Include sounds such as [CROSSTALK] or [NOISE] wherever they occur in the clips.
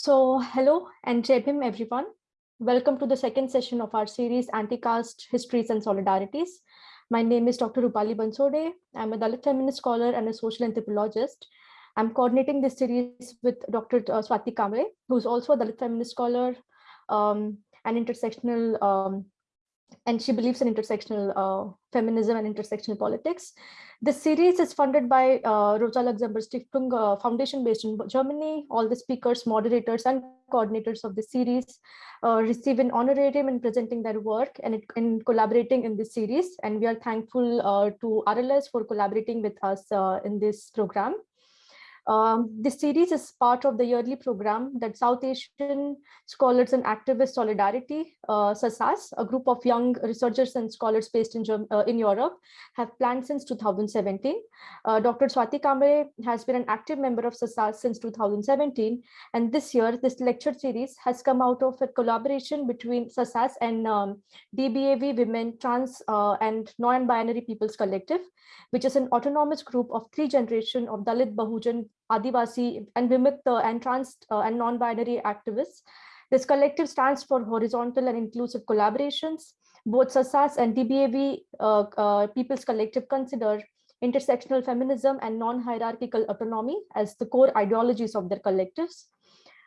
So hello and Jai Bhim everyone. Welcome to the second session of our series Anti-Caste Histories and Solidarities. My name is Dr. Rupali Bansode. I'm a Dalit feminist scholar and a social anthropologist. I'm coordinating this series with Dr. Uh, Swati Kamble, who's also a Dalit feminist scholar um, and intersectional um, and she believes in intersectional uh, feminism and intersectional politics. The series is funded by uh, Rosa Luxemburg Stiftung uh, Foundation based in Germany. All the speakers, moderators, and coordinators of the series uh, receive an honorarium in presenting their work and in collaborating in this series. And we are thankful uh, to RLS for collaborating with us uh, in this program. Um, this series is part of the yearly program that South Asian Scholars and Activists Solidarity, uh, SASAS, a group of young researchers and scholars based in, uh, in Europe, have planned since 2017. Uh, Dr. Swati Kamble has been an active member of SASAS since 2017, and this year, this lecture series has come out of a collaboration between SASAS and um, DBAV Women, Trans uh, and Non-Binary Peoples Collective, which is an autonomous group of three generations of Dalit, Bahujan, Adivasi, and Vimukta and trans uh, and non-binary activists. This collective stands for horizontal and inclusive collaborations. Both SASAS and DBAV uh, uh, People's Collective consider intersectional feminism and non-hierarchical autonomy as the core ideologies of their collectives.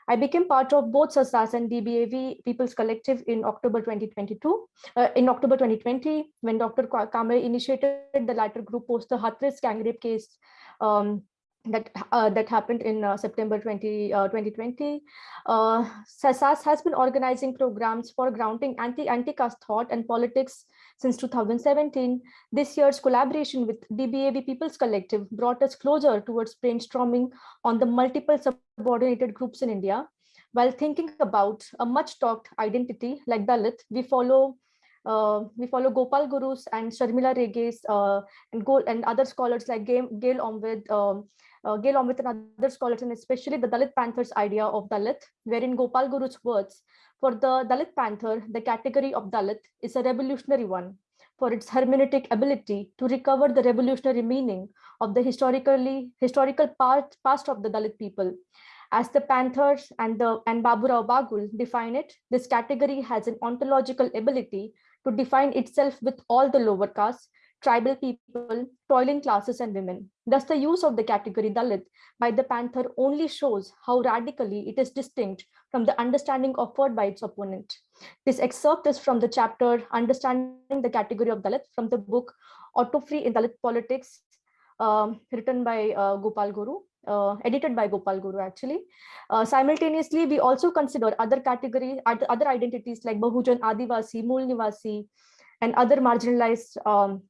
I became part of both SASAS and DBAV People's Collective in October 2022. Uh, in October 2020, when Dr. Kamble initiated the latter group post the Hathras gang rape case um, that uh, that happened in uh, September 20, uh, 2020. Uh, SASAS has been organizing programs for grounding anti anti-caste thought and politics since 2017. This year's collaboration with DBAV People's Collective brought us closer towards brainstorming on the multiple subordinated groups in India. While thinking about a much talked identity like Dalit, we follow uh, we follow Gopal Gurus and Sharmila Reges uh, and, Go and other scholars like Gail, Omvedt, um, uh, Gail Omvedt and other scholars, and especially the Dalit Panthers idea of Dalit, wherein Gopal Guru's words, for the Dalit Panther, the category of Dalit is a revolutionary one for its hermeneutic ability to recover the revolutionary meaning of the historically historical part, past of the Dalit people. As the Panthers and, the, and Baburao Bagul define it, this category has an ontological ability to define itself with all the lower castes, tribal people, toiling classes, and women. Thus, the use of the category Dalit by the Panther only shows how radically it is distinct from the understanding offered by its opponent. This excerpt is from the chapter Understanding the Category of Dalit from the book Autophagy in Dalit Politics, um, written by uh, Gopal Guru uh, edited by Gopal Guru actually. Uh, simultaneously, we also consider other categories, other identities like Bahujan, Adivasi, Nivasi, and other marginalized um,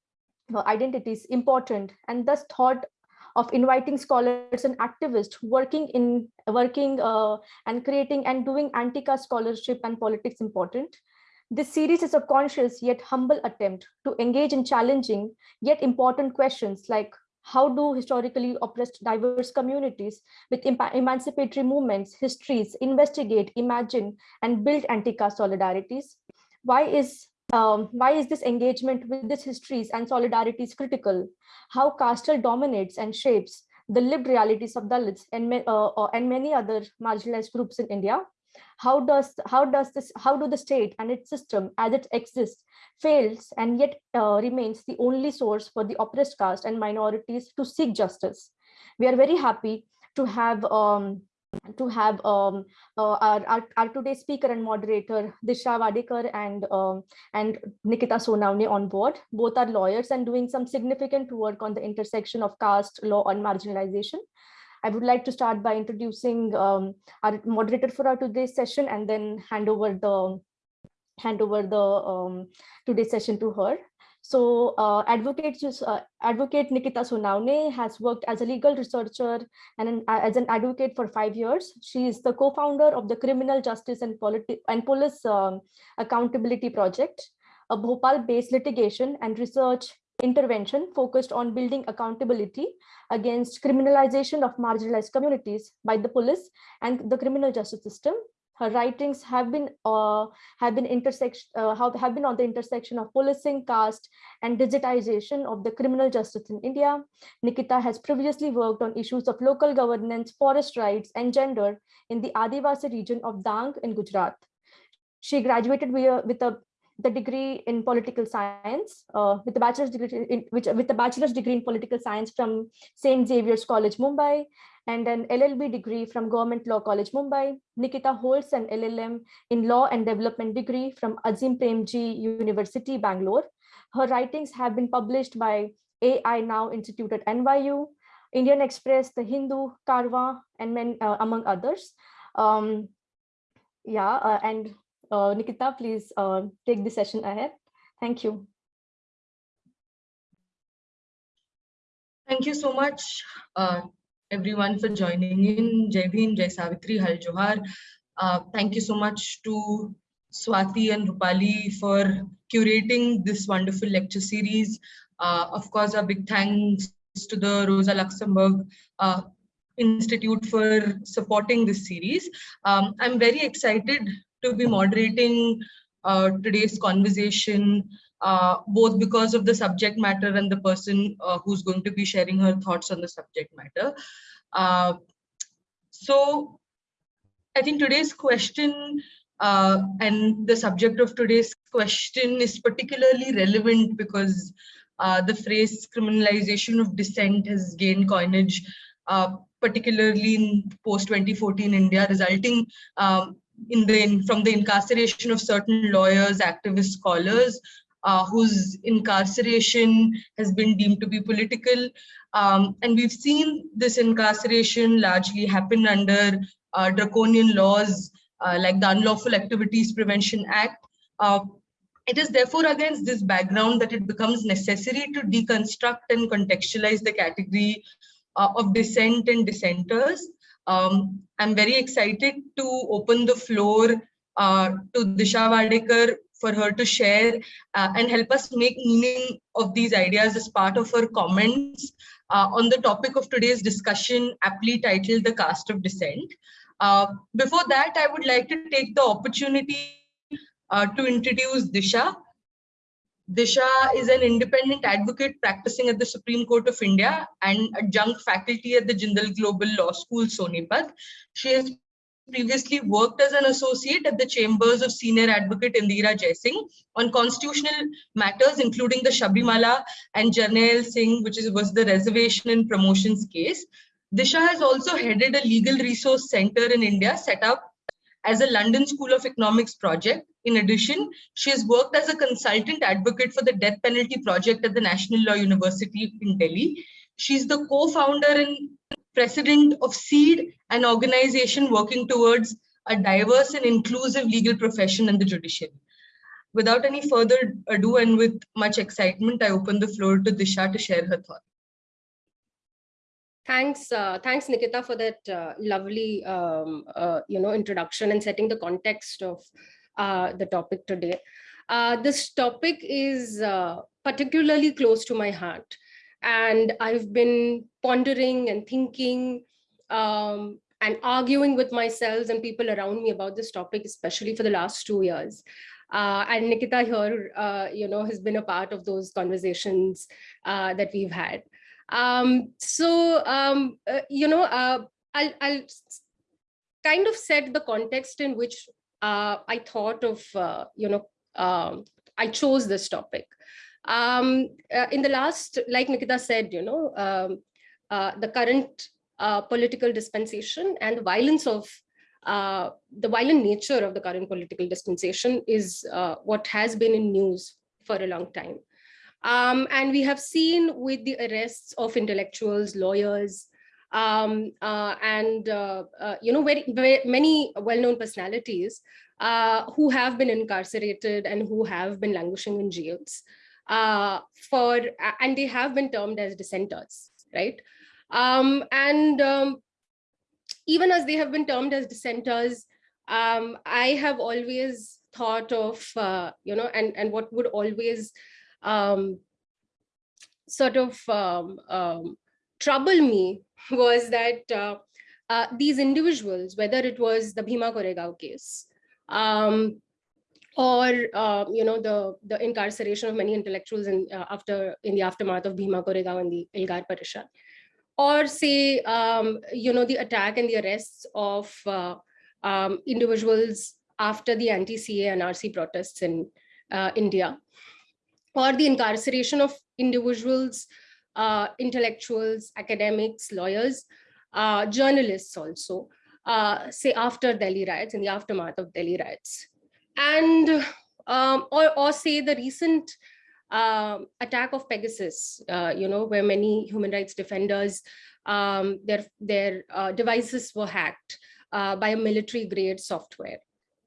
uh, identities important, and thus thought of inviting scholars and activists working in working uh, and creating and doing anti-caste scholarship and politics important. This series is a conscious yet humble attempt to engage in challenging yet important questions like how do historically oppressed diverse communities with emancipatory movements, histories, investigate, imagine, and build anti-caste solidarities? Why is um, why is this engagement with these histories and solidarities critical? How casteal dominates and shapes the lived realities of Dalits and, uh, uh, and many other marginalized groups in India? how does how does this how do the state and its system as it exists fails and yet uh, remains the only source for the oppressed caste and minorities to seek justice we are very happy to have um, to have um, uh, our, our, our, today's speaker and moderator Disha Wadekar and um, and Nikita Sonawne on board. Both are lawyers and doing some significant work on the intersection of caste, law, and marginalization. I would like to start by introducing um, our moderator for our today's session and then hand over the hand over the um, today's session to her. So uh, advocate, uh, advocate Nikita Sonawne has worked as a legal researcher and an, uh, as an advocate for five years. She is the co-founder of the Criminal Justice and, and Police um, Accountability Project, a Bhopal-based litigation and research intervention focused on building accountability against criminalization of marginalized communities by the police and the criminal justice system. Her writings have been uh, have been intersection uh, have, been on the intersection of policing, caste, and digitization of the criminal justice in India. Nikita has previously worked on issues of local governance, forest rights, and gender in the Adivasi region of Dang in Gujarat. She graduated with a, with a the degree in political science uh, with the bachelor's degree in which with the bachelor's degree in political science from St. Xavier's College, Mumbai, and an LLB degree from Government Law College, Mumbai. Nikita holds an LLM in Law and Development degree from Azim Premji University, Bangalore. Her writings have been published by AI Now Institute at NYU, Indian Express, The Hindu, Karwa, and men, uh, among others. Um, yeah, uh, and uh, Nikita, please uh, take the session ahead. Thank you. Thank you so much, uh, everyone, for joining in. Jai Bhim, Jai Savitri, Hul Johar. Uh, thank you so much to Swati and Rupali for curating this wonderful lecture series. Uh, of course, a big thanks to the Rosa Luxemburg uh, Institute for supporting this series. Um, I'm very excited to be moderating uh, today's conversation, uh, both because of the subject matter and the person uh, who's going to be sharing her thoughts on the subject matter. Uh, so I think today's question uh, and the subject of today's question is particularly relevant because uh, the phrase criminalization of dissent has gained coinage, particularly in post-2014 India, resulting um, in the from the incarceration of certain lawyers, activists, scholars, uh, whose incarceration has been deemed to be political. Um, and we've seen this incarceration largely happen under uh, draconian laws uh, like the Unlawful Activities Prevention Act. Uh, it is therefore against this background that it becomes necessary to deconstruct and contextualize the category uh, of dissent and dissenters. Um, I'm very excited to open the floor uh, to Disha Wadekar for her to share uh, and help us make meaning of these ideas as part of her comments uh, on the topic of today's discussion, aptly titled The Caste of Dissent. Uh, before that, I would like to take the opportunity uh, to introduce Disha. Disha is an independent advocate practicing at the Supreme Court of India and adjunct faculty at the Jindal Global Law School, Sonipat. She has previously worked as an associate at the chambers of senior advocate Indira Jaising on constitutional matters, including the Sabarimala and Jarnail Singh, which is, was the reservation and promotions case. Disha has also headed a legal resource center in India set up as a London School of Economics project. In addition, she has worked as a consultant advocate for the death penalty project at the National Law University in Delhi. She's the co-founder and president of SEED, an organization working towards a diverse and inclusive legal profession in the judiciary. Without any further ado and with much excitement, I open the floor to Disha to share her thoughts. Thanks, uh, thanks, Nikita, for that uh, lovely, um, uh, you know, introduction and setting the context of uh, the topic today. Uh, this topic is uh, particularly close to my heart, and I've been pondering and thinking um, and arguing with myself and people around me about this topic, especially for the last two years. and Nikita here, you know, has been a part of those conversations that we've had. Um, so, um, uh, you know, uh, I'll, I'll, kind of set the context in which uh, I thought of, uh, you know, um, I chose this topic. Um, uh, in the last, like Nikita said, you know, um, uh, the current political dispensation and the violence of the violent nature of the current political dispensation is what has been in news for a long time. Um, and we have seen with the arrests of intellectuals, lawyers, um, uh, and uh, uh, you know very, very many well-known personalities uh, who have been incarcerated and who have been languishing in jails uh, for and they have been termed as dissenters, right? Um, and um, even as they have been termed as dissenters, um, I have always thought of uh, you know and and what would always um, sort of um, um, trouble me [LAUGHS] was that uh, uh, these individuals, whether it was the Bhima Koregaon case, um, or uh, you know the the incarceration of many intellectuals in uh, after in the aftermath of Bhima Koregaon and the Elgar Parishad, or say um, you know the attack and the arrests of uh, um, individuals after the anti-CAA and RC protests in uh, India, or the incarceration of individuals, uh, intellectuals, academics, lawyers, uh, journalists also, say after Delhi riots, in the aftermath of Delhi riots and um, or, or say the recent um, attack of Pegasus, uh, you know, where many human rights defenders, um, their, their uh, devices were hacked uh, by a military grade software,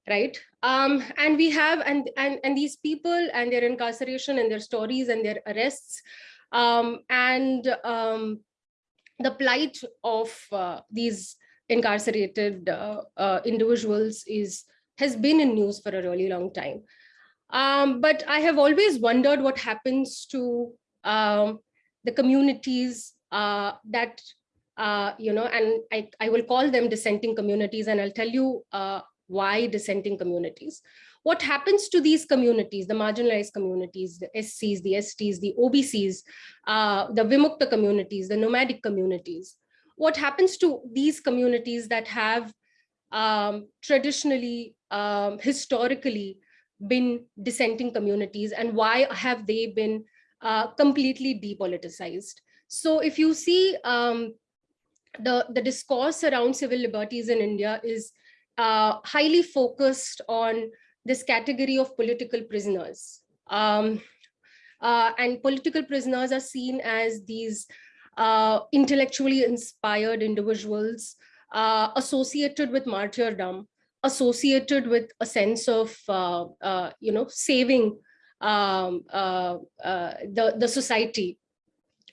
right? Um, and we have, and, and, and these people and their incarceration and their stories and their arrests um, and the plight of uh, these incarcerated uh, uh, individuals is has been in news for a really long time. Um, but I have always wondered what happens to um, the communities uh, that, uh, you know, and I, I will call them dissenting communities, and I'll tell you uh, why dissenting communities. What happens to these communities, the marginalized communities, the SCs, the STs, the OBCs, uh, the Vimukta communities, the nomadic communities? What happens to these communities that have um, traditionally um, historically been dissenting communities and why have they been uh, completely depoliticized. So if you see um, the, the discourse around civil liberties in India is uh, highly focused on this category of political prisoners. Um, uh, and political prisoners are seen as these uh, intellectually inspired individuals uh, associated with martyrdom associated with a sense of, uh, uh, you know, saving um, uh, uh the, the society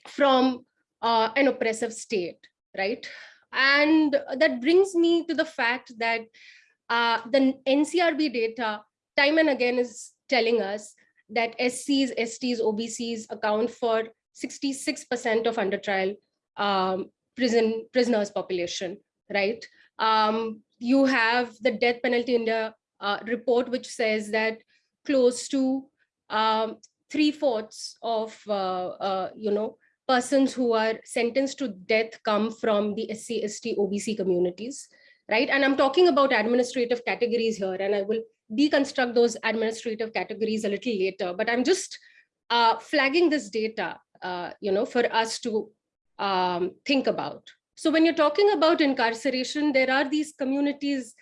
from uh, an oppressive state, right? And that brings me to the fact that the NCRB data time and again is telling us that SCs, STs, OBCs account for 66% of under trial um, prison prisoners population, right? Um, you have the death penalty India uh, report, which says that close to um, three fourths of, uh, uh, you know, persons who are sentenced to death come from the SC, ST, OBC communities, right? And I'm talking about administrative categories here, and I will deconstruct those administrative categories a little later, but I'm just uh, flagging this data, uh, you know, for us to um, think about. So when you're talking about incarceration, there are these communities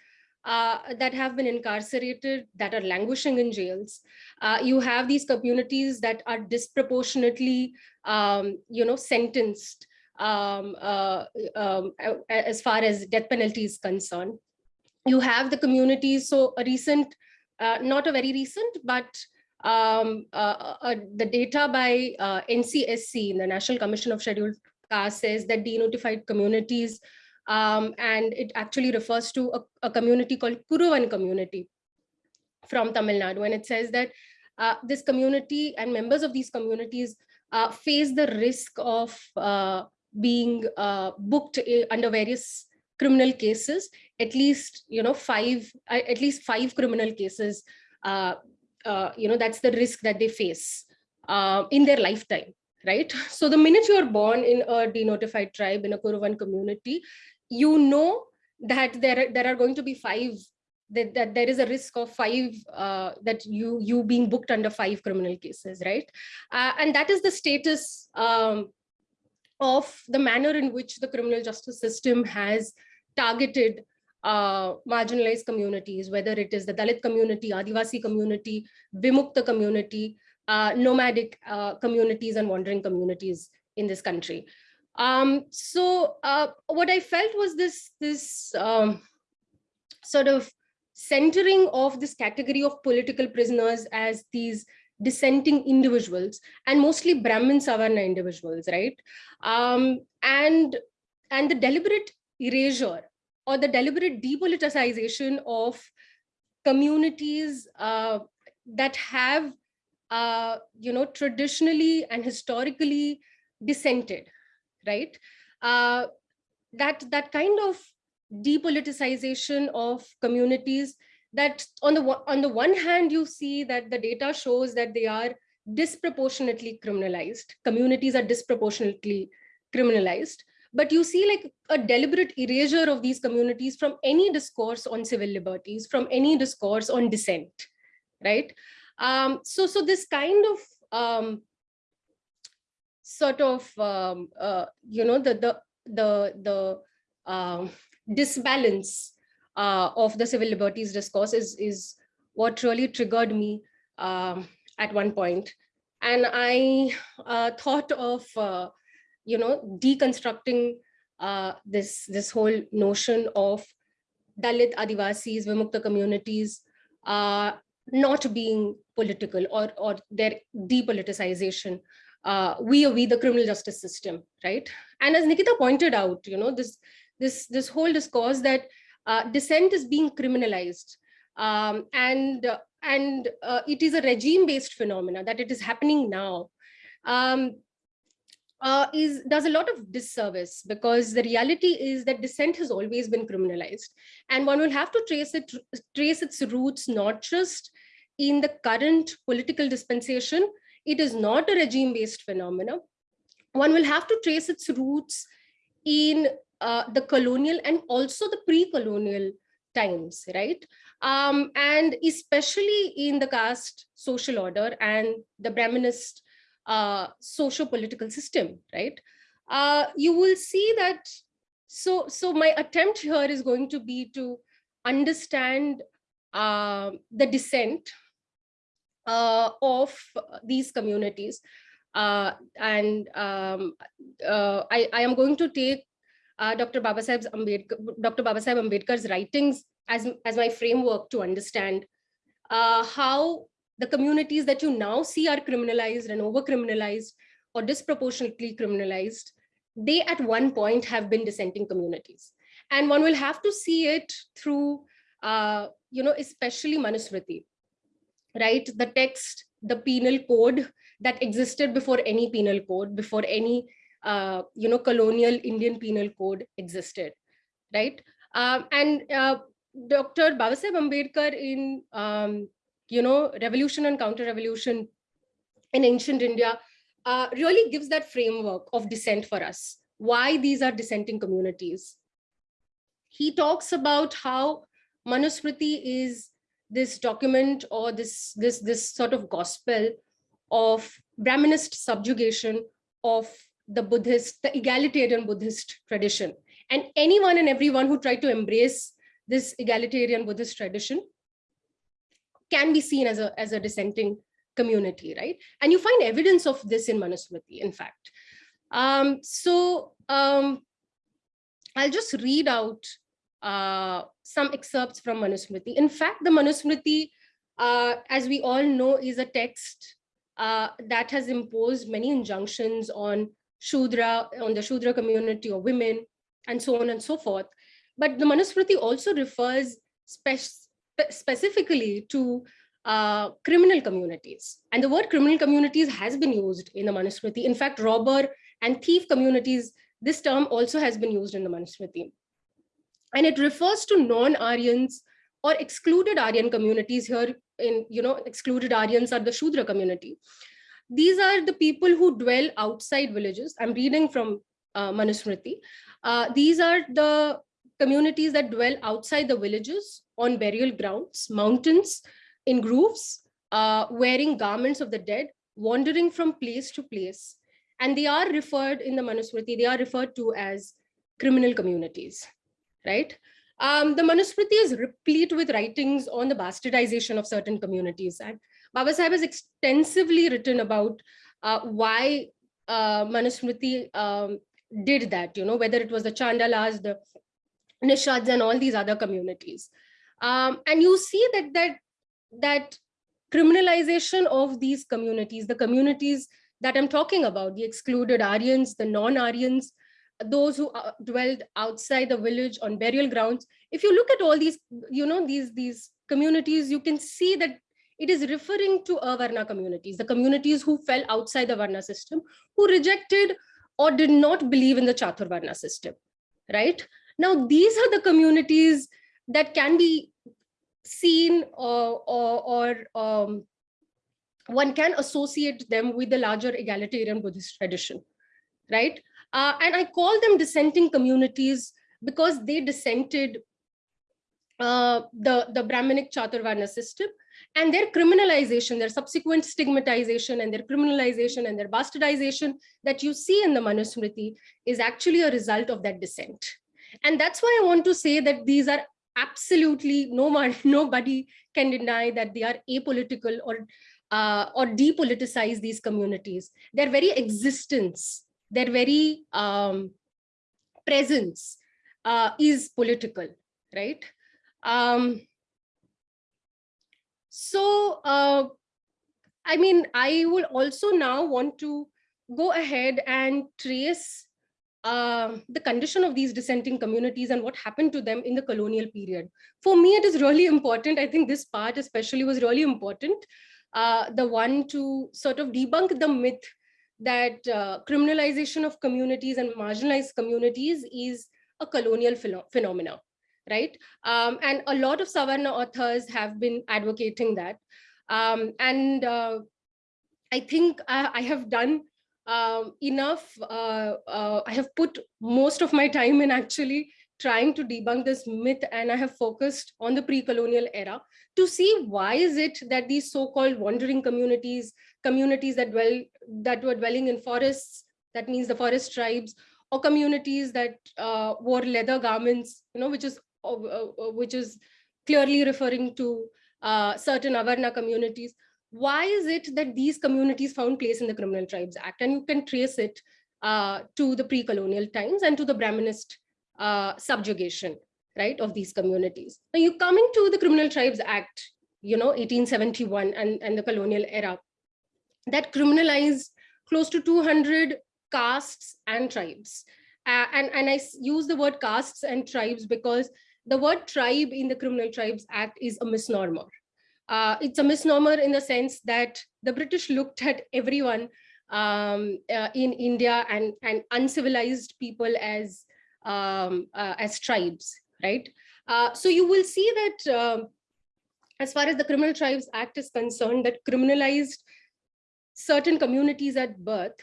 uh, that have been incarcerated, that are languishing in jails. Uh, you have these communities that are disproportionately, um, you know, sentenced um, uh, um, as far as death penalty is concerned. You have the communities, so a recent, uh, not a very recent, but um, uh, uh, the data by NCSC, the National Commission of Scheduled says that denotified communities, um, and it actually refers to a, a, community called Kuruvan community from Tamil Nadu. And it says that uh, this community and members of these communities uh, face the risk of uh, being uh, booked under various criminal cases, at least, you know, five, uh, at least five criminal cases, uh, you know, that's the risk that they face in their lifetime right? [LAUGHS] So the minute you're born in a denotified tribe, in a Kuruvan community, you know that there, there are going to be five, that, that there is a risk of five, uh, that you, you being booked under five criminal cases, right? Uh, and that is the status um, of the manner in which the criminal justice system has targeted uh, marginalized communities, whether it is the Dalit community, Adivasi community, Vimukta community, uh, nomadic uh, communities and wandering communities in this country. Um, so uh, what I felt was this, this um, sort of centering of this category of political prisoners as these dissenting individuals and mostly Brahmin Savarna individuals, right? Um, and, and the deliberate erasure or the deliberate depoliticization of communities uh, that have uh, you know, traditionally and historically dissented, right? Uh, that, that kind of depoliticization of communities that on the on the one hand you see that the data shows that they are disproportionately criminalized communities are disproportionately criminalized but you see like a deliberate erasure of these communities from any discourse on civil liberties from any discourse on dissent right um, so so this kind of um, sort of um, uh, you know the the the the um, disbalance uh, of the civil liberties discourse is is what really triggered me um, at one point. And i uh, thought of uh, you know deconstructing uh, this this whole notion of dalit adivasis vimukta communities uh, not being political or or their depoliticization. Uh, we we the criminal justice system right? And as nikita pointed out you know this this this whole discourse that uh, dissent is being criminalized um, and uh, and it is a regime based phenomena that it is happening now. Um, uh, is does a lot of disservice because the reality is that dissent has always been criminalized. And one will have to trace it trace its roots not just in the current political dispensation it is not a regime based phenomenon. One will have to trace its roots in uh, the colonial and also the pre-colonial times right? Um, and especially in the caste social order and the brahminist uh, socio-political system, right? Uh, you will see that, so, so my attempt here is going to be to understand uh, the descent uh, of these communities. Uh, and um, uh, I, I am going to take Dr. Babasaheb Ambedkar, Dr. Babasaheb Ambedkar's writings as, as my framework to understand how the communities that you now see are criminalized and over criminalized or disproportionately criminalized, they at one point have been dissenting communities. And one will have to see it through, uh, you know, especially Manusmriti, right? The text, the penal code that existed before any penal code, before any, uh, you know, colonial Indian penal code existed, right? Um, and uh, Dr. Babasaheb Ambedkar in um, you know, revolution and counter-revolution in ancient India uh, really gives that framework of dissent for us, why these are dissenting communities. He talks about how Manusmriti is this document or this, this, this sort of gospel of Brahminist subjugation of the Buddhist, the egalitarian Buddhist tradition. And anyone and everyone who tried to embrace this egalitarian Buddhist tradition can be seen as a, as a dissenting community, right? And you find evidence of this in Manusmriti, in fact. Um, so um, I'll just read out uh, some excerpts from Manusmriti. In fact, the Manusmriti, uh, as we all know, is a text uh, that has imposed many injunctions on Shudra, on the Shudra community or women, and so on and so forth. But the Manusmriti also refers specifically to uh, criminal communities. And the word criminal communities has been used in the Manusmriti. In fact, robber and thief communities, this term also has been used in the Manusmriti. And it refers to non-Aryans or excluded Aryan communities here in, you know, excluded Aryans are the Shudra community. These are the people who dwell outside villages. I'm reading from uh, Manusmriti. Uh, these are the communities that dwell outside the villages on burial grounds, mountains, in grooves, uh, wearing garments of the dead, wandering from place to place. And they are referred in the Manusmriti, they are referred to as criminal communities, right? Um, the Manusmriti is replete with writings on the bastardization of certain communities. And Babasaheb has extensively written about uh, why uh, Manusmriti um, did that, you know, whether it was the Chandalas, the Nishads and all these other communities. Um, and you see that, that, that criminalization of these communities, the communities that I'm talking about, the excluded Aryans, the non-Aryans, those who uh, dwelled outside the village on burial grounds. If you look at all these, you know, these, these communities, you can see that it is referring to Avarna communities, the communities who fell outside the Varna system, who rejected or did not believe in the Chaturvarna system, right? Now, these are the communities that can be seen or, or, or um, one can associate them with the larger egalitarian Buddhist tradition, right? Uh, and I call them dissenting communities because they dissented uh, the, the Brahminic Chaturvarna system and their criminalization, their subsequent stigmatization and their criminalization and their bastardization that you see in the Manusmriti is actually a result of that dissent. And that's why I want to say that these are absolutely no one, [LAUGHS] nobody can deny that they are apolitical or uh, or depoliticize these communities. Their very existence, their very um, presence uh, is political, right? Um, so, uh, I mean, I will also now want to go ahead and trace uh, the condition of these dissenting communities and what happened to them in the colonial period. For me, it is really important. I think this part especially was really important. Uh, the one to sort of debunk the myth that uh, criminalization of communities and marginalized communities is a colonial pheno phenomena right? Um, and a lot of Savarna authors have been advocating that. Um, and uh, I think I, I have done um, enough, uh, uh, I have put most of my time in actually trying to debunk this myth and I have focused on the pre-colonial era to see why is it that these so-called wandering communities, communities that dwell that were dwelling in forests, that means the forest tribes, or communities that uh, wore leather garments, you know, which is uh, uh, which is clearly referring to uh, certain Avarna communities. Why is it that these communities found place in the Criminal Tribes Act? And you can trace it uh, to the pre-colonial times and to the Brahminist uh, subjugation, right, of these communities. Now you coming to the Criminal Tribes Act, you know, 1871 and, and the colonial era, that criminalized close to 200 castes and tribes. Uh, and, and I use the word castes and tribes because the word tribe in the Criminal Tribes Act is a misnomer. Uh, it's a misnomer in the sense that the British looked at everyone um, uh, in India and, and uncivilized people as, um, uh, as tribes, right? Uh, so you will see that um, as far as the Criminal Tribes Act is concerned, that criminalized certain communities at birth.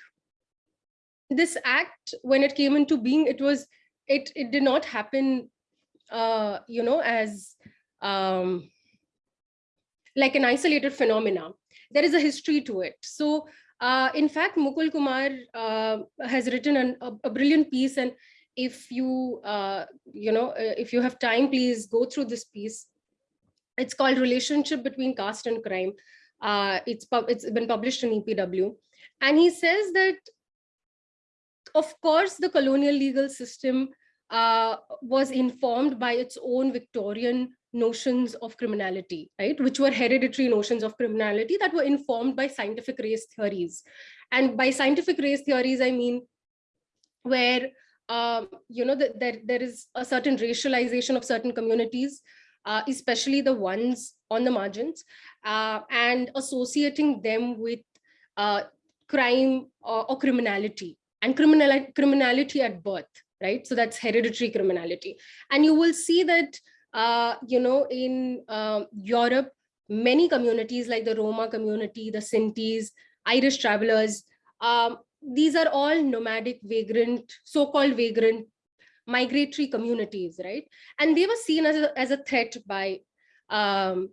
This act, when it came into being, it was it, it did not happen uh, you know, as um, like an isolated phenomena. There is a history to it. So uh, in fact, Mukul Kumar uh, has written an, a, a, brilliant piece. And if you, uh, you know, uh, if you have time, please go through this piece. It's called Relationship Between Caste and Crime. Uh, it's, it's been published in EPW. And he says that, of course, the colonial legal system uh, was informed by its own Victorian notions of criminality, right? Which were hereditary notions of criminality that were informed by scientific race theories. And by scientific race theories, I mean where, um, you know, the, there, there is a certain racialization of certain communities, uh, especially the ones on the margins, uh, and associating them with uh, crime or, or criminality and criminal, criminality at birth right? So that's hereditary criminality. And you will see that, uh, you know, in uh, Europe, many communities like the Roma community, the Sintis, Irish travelers, um, these are all nomadic, vagrant, so-called vagrant, migratory communities, right? And they were seen as a, as a threat by um,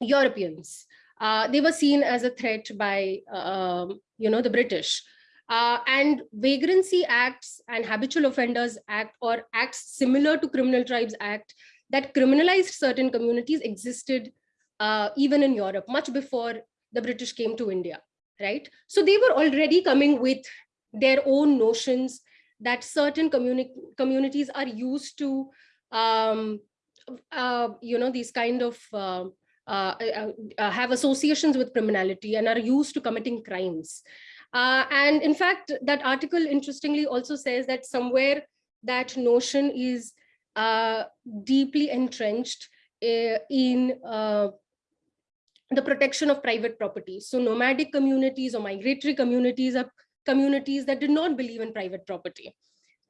Europeans. Uh, they were seen as a threat by, um, you know, the British. Uh, and vagrancy acts and habitual offenders act or acts similar to criminal tribes act that criminalized certain communities existed uh, even in Europe much before the British came to India, right? So they were already coming with their own notions that certain communi communities are used to, um, uh, you know, these kind of uh, uh, uh, have associations with criminality and are used to committing crimes. Uh, and in fact, that article interestingly also says that somewhere that notion is uh, deeply entrenched uh, in uh, the protection of private property. So nomadic communities or migratory communities are communities that did not believe in private property.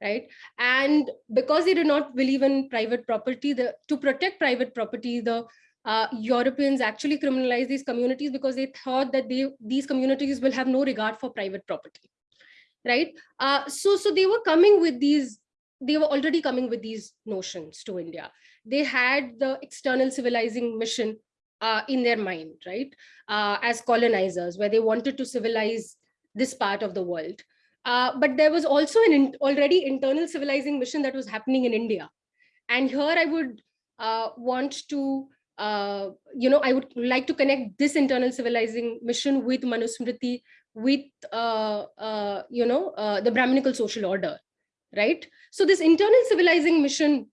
right? And because they did not believe in private property, the to protect private property, the uh, Europeans actually criminalized these communities because they thought that they these communities will have no regard for private property, right? Uh, so so they were coming with these they were already coming with these notions to India. They had the external civilizing mission uh, in their mind, right? Uh, as colonizers, where they wanted to civilize this part of the world. Uh, but there was also an in already internal civilizing mission that was happening in India. And here I would uh, want to, uh, you know, I would like to connect this internal civilizing mission with Manusmriti, with, uh, you know, the Brahminical social order, right? So this internal civilizing mission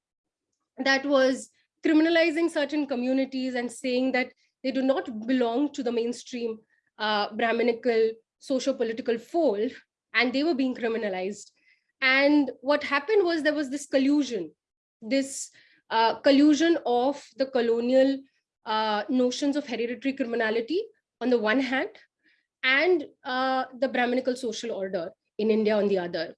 that was criminalizing certain communities and saying that they do not belong to the mainstream uh, Brahminical socio-political fold, and they were being criminalized. And what happened was there was this collusion, this uh, collusion of the colonial uh, notions of hereditary criminality on the one hand, and uh, the Brahminical social order in India on the other.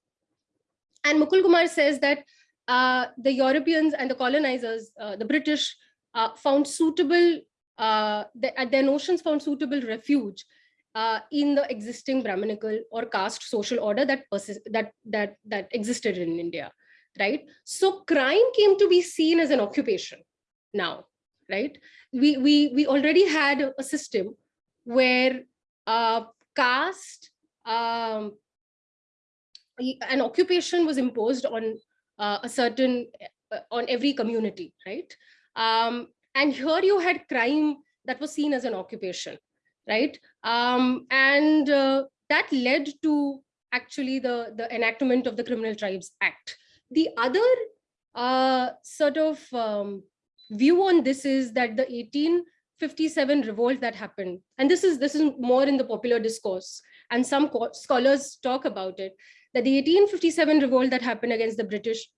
And Mukul Kumar says that uh, the Europeans and the colonizers, uh, the British, found suitable, the, their notions found suitable refuge uh, in the existing Brahminical or caste social order that, that, that, that existed in India, right? So crime came to be seen as an occupation now, right? We, we, we already had a system where uh, caste, um, an occupation was imposed on uh, a certain, uh, on every community, right? Um, and here you had crime that was seen as an occupation, right? Um, and uh, that led to actually the, the enactment of the Criminal Tribes Act. The other uh, sort of um, view on this is that the 1857 revolt that happened, and this is this is more in the popular discourse, and some scholars talk about it, that the 1857 revolt that happened against the British,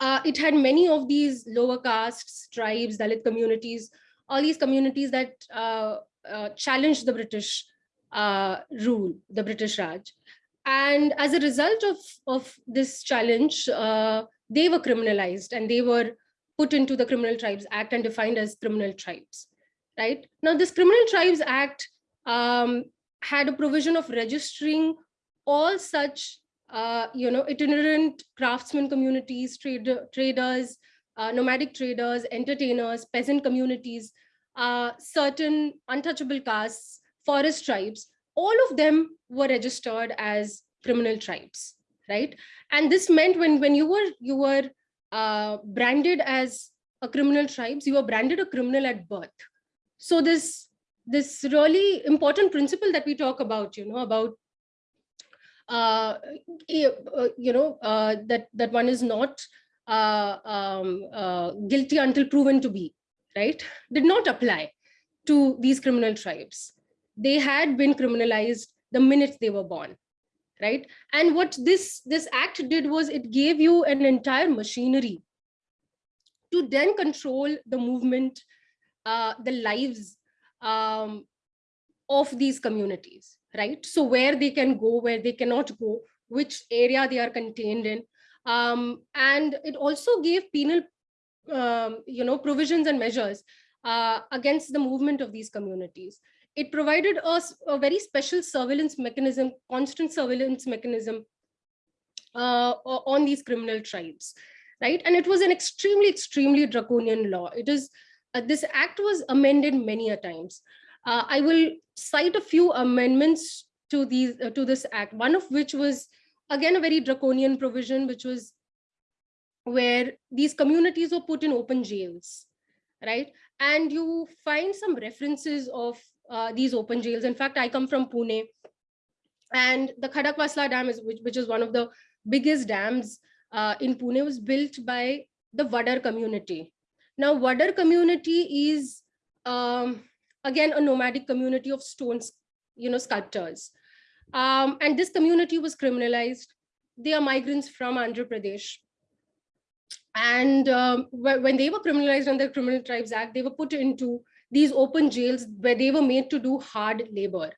uh, it had many of these lower castes, tribes, Dalit communities, all these communities that uh, uh, challenged the British uh, rule, the British Raj. And as a result of, of this challenge, uh, they were criminalized and they were put into the Criminal Tribes Act and defined as criminal tribes, right? Now, this Criminal Tribes Act um, had a provision of registering all such, uh, you know, itinerant craftsmen communities, trade, traders, uh, nomadic traders, entertainers, peasant communities, uh, certain untouchable castes, forest tribes, all of them were registered as criminal tribes, right? And this meant when, when you were, you were uh, branded as a criminal tribes, you were branded a criminal at birth. So this, this really important principle that we talk about, you know, about uh, uh, you know, uh, that, that one is not uh, um, guilty until proven to be, right, did not apply to these criminal tribes. They had been criminalized the minute they were born, right? And what this, this act did was it gave you an entire machinery to then control the movement, uh, the lives um, of these communities, right? So where they can go, where they cannot go, which area they are contained in. Um, and it also gave penal, um, you know, provisions and measures uh, against the movement of these communities. It provided us a very special surveillance mechanism, constant surveillance mechanism uh, on these criminal tribes, right? And it was an extremely, extremely draconian law. It is, uh, this act was amended many a times. Uh, I will cite a few amendments to these uh, to this act, one of which was again a very draconian provision, which was where these communities were put in open jails, right? And you find some references of uh, these open jails. In fact, I come from Pune, and the Khadakwasla Dam, is, which, which is one of the biggest dams uh, in Pune, was built by the Vadar community. Now, Vadar community is um, again, a nomadic community of stones, you know, sculptors. Um, and this community was criminalized. They are migrants from Andhra Pradesh. And um, when they were criminalized under the Criminal Tribes Act, they were put into these open jails where they were made to do hard labor.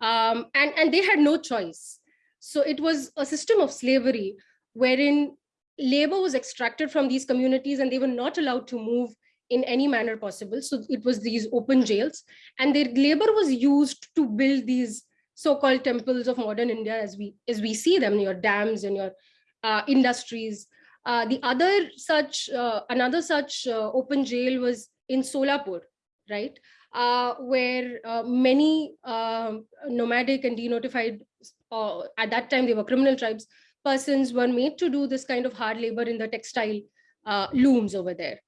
Um, and, and they had no choice. So it was a system of slavery wherein labor was extracted from these communities and they were not allowed to move in any manner possible. So it was these open jails and their labor was used to build these so-called temples of modern India as we as we see them, your dams and your uh, industries. Uh, the other such, uh, another such uh, open jail was in Solapur, right? Uh, where uh, many um, nomadic and denotified, at that time they were criminal tribes, persons were made to do this kind of hard labor in the textile looms over there.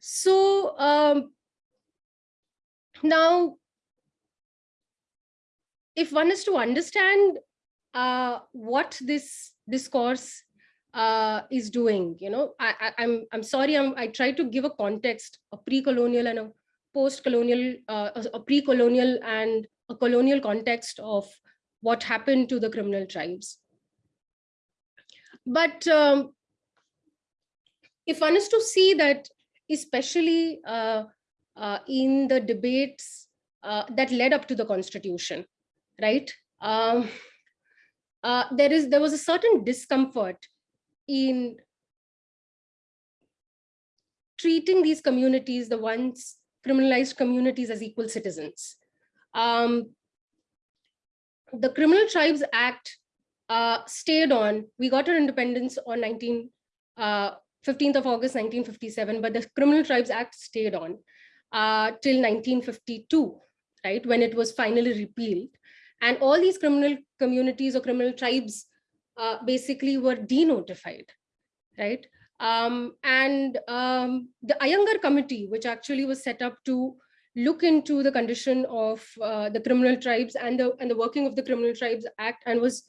So um, now, if one is to understand uh, what this discourse uh, is doing, you know, I, I, I'm I'm sorry, I'm, I try to give a context, a pre-colonial and a post-colonial, uh, a pre-colonial and a colonial context of what happened to the criminal tribes. But um, if one is to see that especially uh, uh, in the debates uh, that led up to the constitution, right? Um, uh, there is there was a certain discomfort in treating these communities, the once criminalized communities as equal citizens. Um, the Criminal Tribes Act uh, stayed on, we got our independence on 19, uh, 15th of August 1957, but the Criminal Tribes Act stayed on uh, till 1952, right, when it was finally repealed. And all these criminal communities or criminal tribes uh, basically were denotified, right? Um, and um, the Iyengar committee, which actually was set up to look into the condition of uh, the criminal tribes and the, and the working of the Criminal Tribes Act and was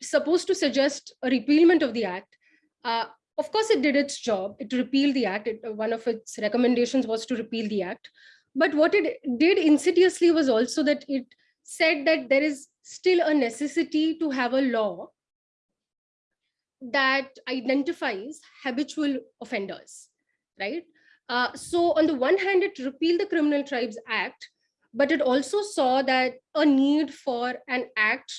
supposed to suggest a repealment of the act, uh, of course, it did its job. It repealed the act. It, one of its recommendations was to repeal the act. But what it did insidiously was also that it said that there is still a necessity to have a law that identifies habitual offenders, right? Uh, so on the one hand, it repealed the Criminal Tribes Act, but it also saw that a need for an act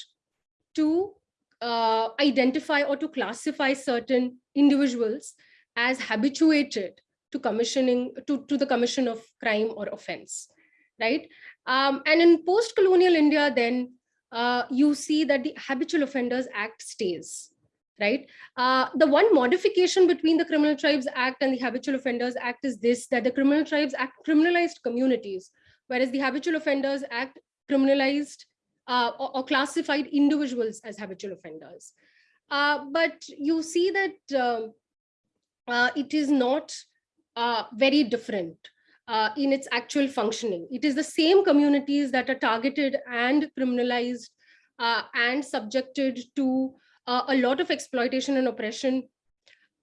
to uh, identify or to classify certain individuals as habituated to commissioning to, to the commission of crime or offense right um, and in post-colonial india then uh, you see that the habitual offenders act stays right uh, the one modification between the criminal tribes act and the habitual offenders act is this that the criminal tribes act criminalized communities whereas the habitual offenders act criminalized uh, or, or, classified individuals as habitual offenders. Uh, but you see that um, uh, it is not uh, very different uh, in its actual functioning. It is the same communities that are targeted and criminalized uh, and subjected to a lot of exploitation and oppression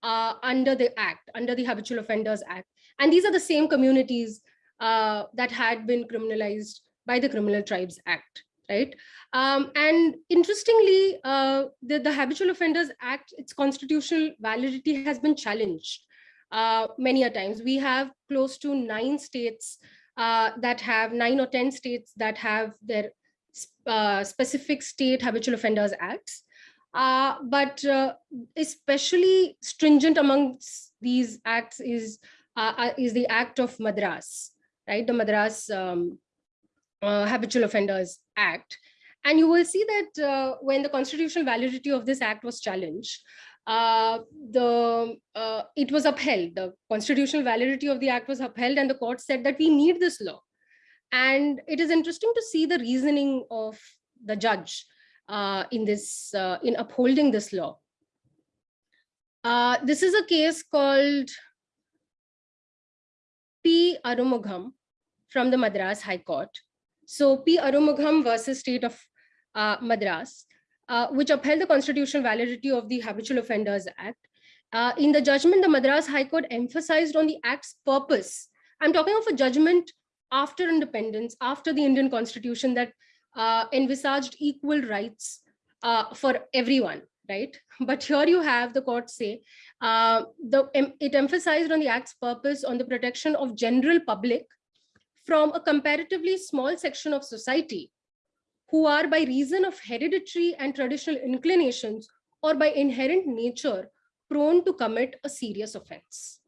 under the act, under the Habitual Offenders Act. And these are the same communities that had been criminalized by the Criminal Tribes Act right? Um, and interestingly, uh, the, the Habitual Offenders Act, its constitutional validity has been challenged uh, many a times. We have close to nine states uh, that have, nine or 10 states that have their uh, specific state Habitual Offenders Acts. Uh, but uh, especially stringent amongst these acts is, is the Act of Madras, right? The Madras um, uh, Habitual Offenders Act. And you will see that uh, when the constitutional validity of this act was challenged, uh, the uh, it was upheld. The constitutional validity of the act was upheld, and the court said that we need this law. And it is interesting to see the reasoning of the judge uh, in this uh, in upholding this law. this is a case called P. Arumugham from the Madras High Court. So P. Arumugham versus State of uh, Madras, uh, which upheld the constitutional validity of the Habitual Offenders Act. Uh, in the judgment, the Madras High Court emphasized on the act's purpose. I'm talking of a judgment after independence, after the Indian constitution that uh, envisaged equal rights uh, for everyone, right? [LAUGHS] But here you have the court say, uh, the, it emphasized on the act's purpose on the protection of general public from a comparatively small section of society who are by reason of hereditary and traditional inclinations or by inherent nature prone to commit a serious offense.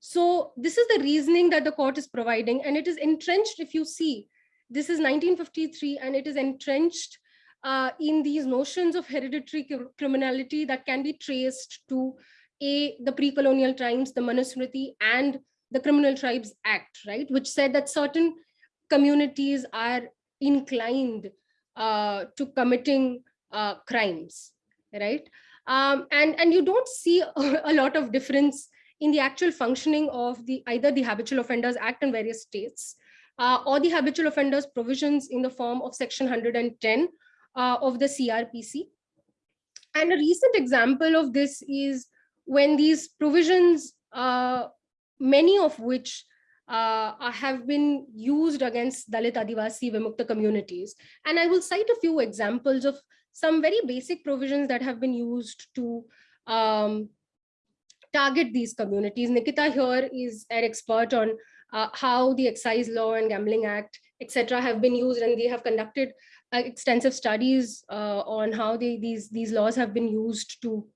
So this is the reasoning that the court is providing, and it is entrenched, if you see, this is 1953, and it is entrenched uh, in these notions of hereditary criminality that can be traced to a the pre-colonial times, the Manusmriti, and the Criminal Tribes Act, right, which said that certain communities are inclined uh, to committing uh, crimes, right? Um, and, and you don't see a, [LAUGHS] a lot of difference in the actual functioning of the either the Habitual Offenders Act in various states uh, or the Habitual Offenders provisions in the form of Section 110 uh, of the CRPC. And a recent example of this is when these provisions, uh, many of which uh, have been used against Dalit Adivasi Vimukta communities. And I will cite a few examples of some very basic provisions that have been used to um, target these communities. Nikita here is an expert on uh, how the excise law and gambling act, etc., have been used, and they have conducted uh, extensive studies uh, on how they, these these laws have been used to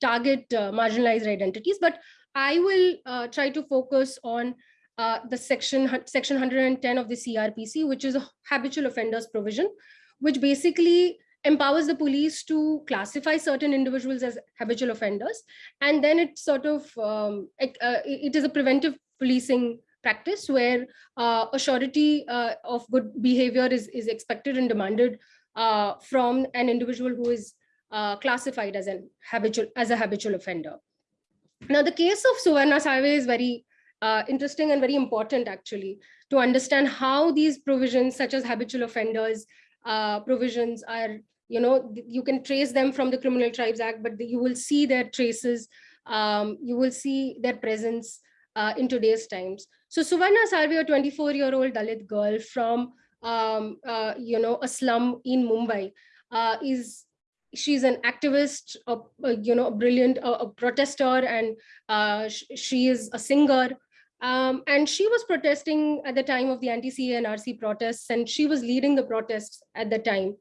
target uh, marginalized identities. But I will uh, try to focus on the section section 110 of the CRPC, which is a habitual offenders provision, which basically empowers the police to classify certain individuals as habitual offenders. And then it sort of, um, it, uh, it is a preventive policing practice where uh, a surety uh, of good behavior is, is expected and demanded uh, from an individual who is uh, classified as an habitual as a habitual offender. Now, the case of Suvarna Salve is very uh, interesting and very important actually to understand how these provisions such as habitual offenders uh, provisions are you know, you can trace them from the Criminal Tribes Act, but you will see their traces, um, you will see their presence uh, in today's times. So Suvarna Salve, a 24-year-old Dalit girl from, um, uh, you know, a slum in Mumbai, uh, is she's an activist, a, a, you know, a brilliant a, a protester, and uh, sh she is a singer. Um, and she was protesting at the time of the anti-CAA and RC protests, and she was leading the protests at the time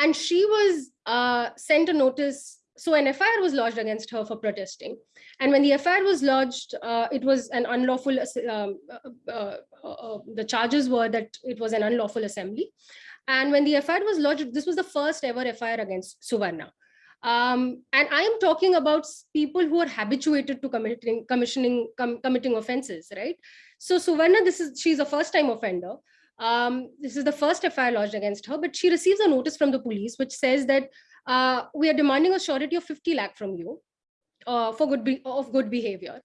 and she was uh, sent a notice. So an FIR was lodged against her for protesting. And when the FIR was lodged, uh, it was an unlawful, um, uh, uh, uh, the charges were that it was an unlawful assembly. And when the FIR was lodged, this was the first ever FIR against Suvarna. Um, and I am talking about people who are habituated to committing, commissioning, com committing offenses, right? So Suvarna, this is she's a first-time offender. Um, this is the first FIR lodged against her, but she receives a notice from the police which says that uh, we are demanding a surety of 50 lakh from you uh, for good be of good behavior.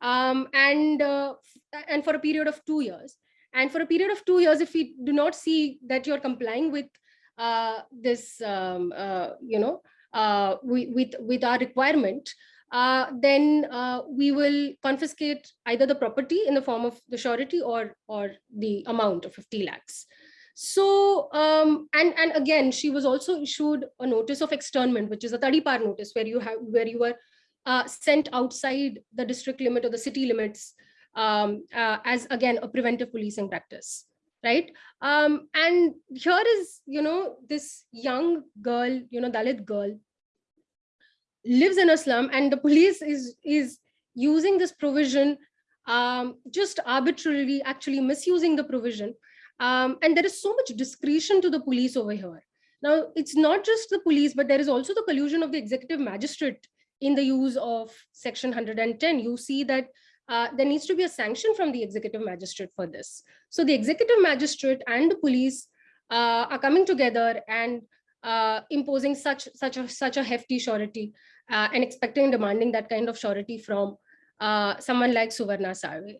Um, and uh, and for a period of two years. And for a period of two years, if we do not see that you're complying with uh, this, um, uh, you know, uh, we, with with our requirement, then we will confiscate either the property in the form of the surety or, or the amount of 50 lakhs. So, um, and, and again, she was also issued a notice of externment, which is a par notice where you have, where you were uh, sent outside the district limit or the city limits um, uh, as again, a preventive policing practice right? Um and here is you know this young girl you know dalit girl lives in a slum and the police is is using this provision um, just arbitrarily actually misusing the provision um, and there is so much discretion to the police over here. Now it's not just the police but there is also the collusion of the executive magistrate in the use of section 110 you see that uh, there needs to be a sanction from the executive magistrate for this. So the executive magistrate and the police uh, are coming together and uh, imposing such such a such a hefty surety uh, and expecting and demanding that kind of surety from uh, someone like Suvarna Salve.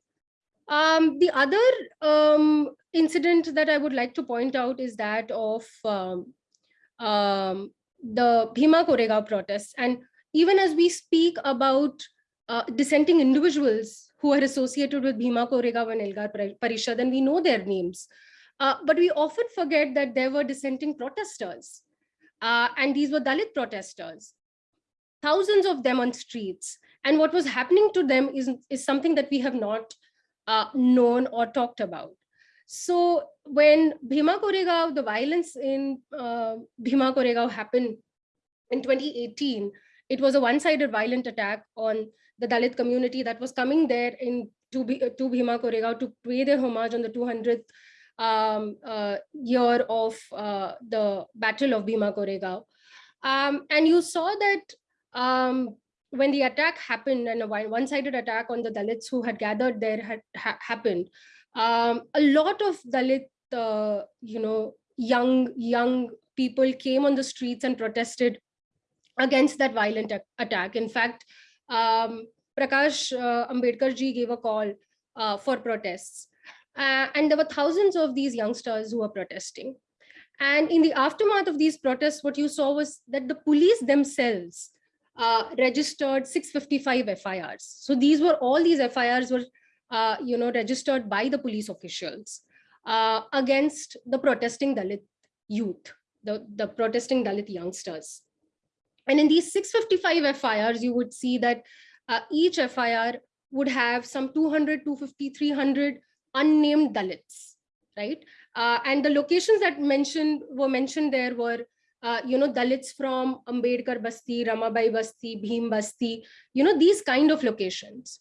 Um, the other um, incident that I would like to point out is that of um, um, the Bhima Koregaon protests. And even as we speak about uh, dissenting individuals who are associated with Bhima Koregaon and Elgar Parishad, and we know their names. Uh, but we often forget that there were dissenting protesters. Uh, and these were Dalit protesters thousands of them on streets. And what was happening to them is, is something that we have not uh, known or talked about. So when Bhima Koregaon, the violence in uh, Bhima Koregaon happened in 2018, it was a one-sided violent attack on the Dalit community that was coming there in to, Bhi- uh, to Bhima Koregaon to pay their homage on the 200th um, uh, year of uh, the Battle of Bhima Koregaon. Um, and you saw that um, when the attack happened and a one- one-sided attack on the Dalits who had gathered there had ha- happened, um, a lot of Dalit, uh, you know, young young people came on the streets and protested against that violent attack. In fact, um, Prakash uh, Ambedkar ji gave a call uh, for protests. Uh, and there were thousands of these youngsters who were protesting. And in the aftermath of these protests, what you saw was that the police themselves uh, registered 655 FIRs. So these were all these FIRs were, uh, you know, registered by the police officials uh, against the protesting Dalit youth, the, the protesting Dalit youngsters. And in these 655 FIRs, you would see that uh, each FIR would have some 200, 250, 300 unnamed Dalits, right? Uh, and the locations that mentioned were mentioned there were, uh, you know, Dalits from Ambedkar Basti, Ramabai Basti, Bhim Basti, you know, these kind of locations.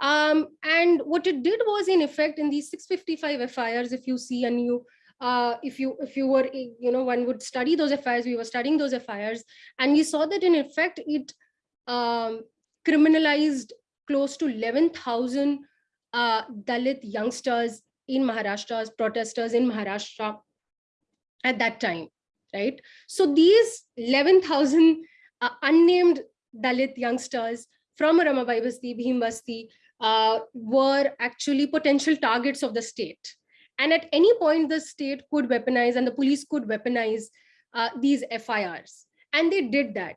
Um, and what it did was, in effect, in these 655 FIRs, if you see and you uh, if you if you were you know one would study those FIRs, we were studying those FIRs, and we saw that in effect it um, criminalized close to 11,000 uh, Dalit youngsters in Maharashtra, protesters in Maharashtra at that time, right? So these 11,000 uh, unnamed Dalit youngsters from Ramabai Basti, Bhim Basti, uh, were actually potential targets of the state. And at any point, the state could weaponize and the police could weaponize uh, these FIRs. And they did that.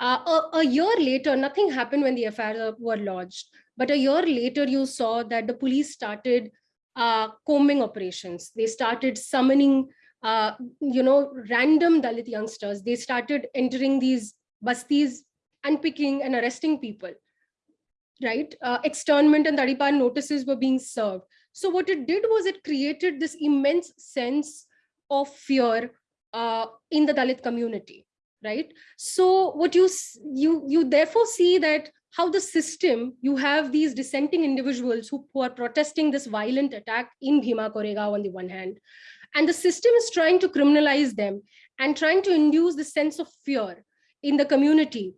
Uh, a, a year later, nothing happened when the FIRs were lodged. But a year later, you saw that the police started uh, combing operations. They started summoning, uh, you know, random Dalit youngsters. They started entering these bastis and picking and arresting people, right? Uh, externment and Tadipar notices were being served. So what it did was it created this immense sense of fear uh, in the Dalit community, right? So what you you you therefore see that how the system you have these dissenting individuals who, who are protesting this violent attack in Bhima Koregaon on the one hand, and the system is trying to criminalize them and trying to induce the sense of fear in the community,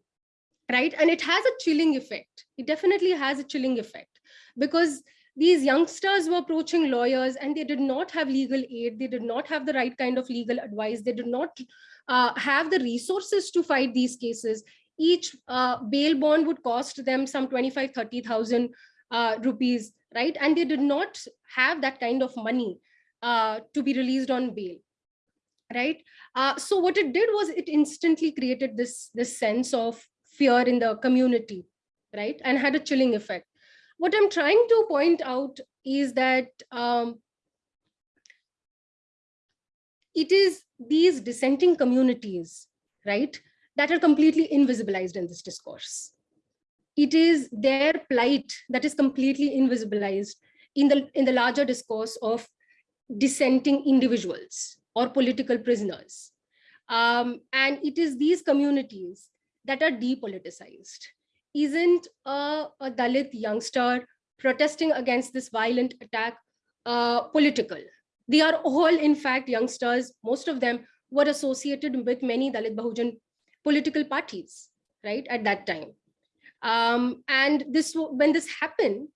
right? And it has a chilling effect. It definitely has a chilling effect because these youngsters were approaching lawyers and they did not have legal aid. They did not have the right kind of legal advice. They did not uh, have the resources to fight these cases. Each uh, bail bond would cost them some 25, 30,000 uh, rupees, right? And they did not have that kind of money uh, to be released on bail, right? Uh, so what it did was it instantly created this, this sense of fear in the community, right? And had a chilling effect what I'm trying to point out is that um, it is these dissenting communities, right, that are completely invisibilized in this discourse. It is their plight that is completely invisibilized in the, in the larger discourse of dissenting individuals or political prisoners. Um, and it is these communities that are depoliticized isn't a, a Dalit youngster protesting against this violent attack uh, political. They are all, in fact, youngsters. Most of them were associated with many Dalit Bahujan political parties, right, at that time. Um, and this, when this happened,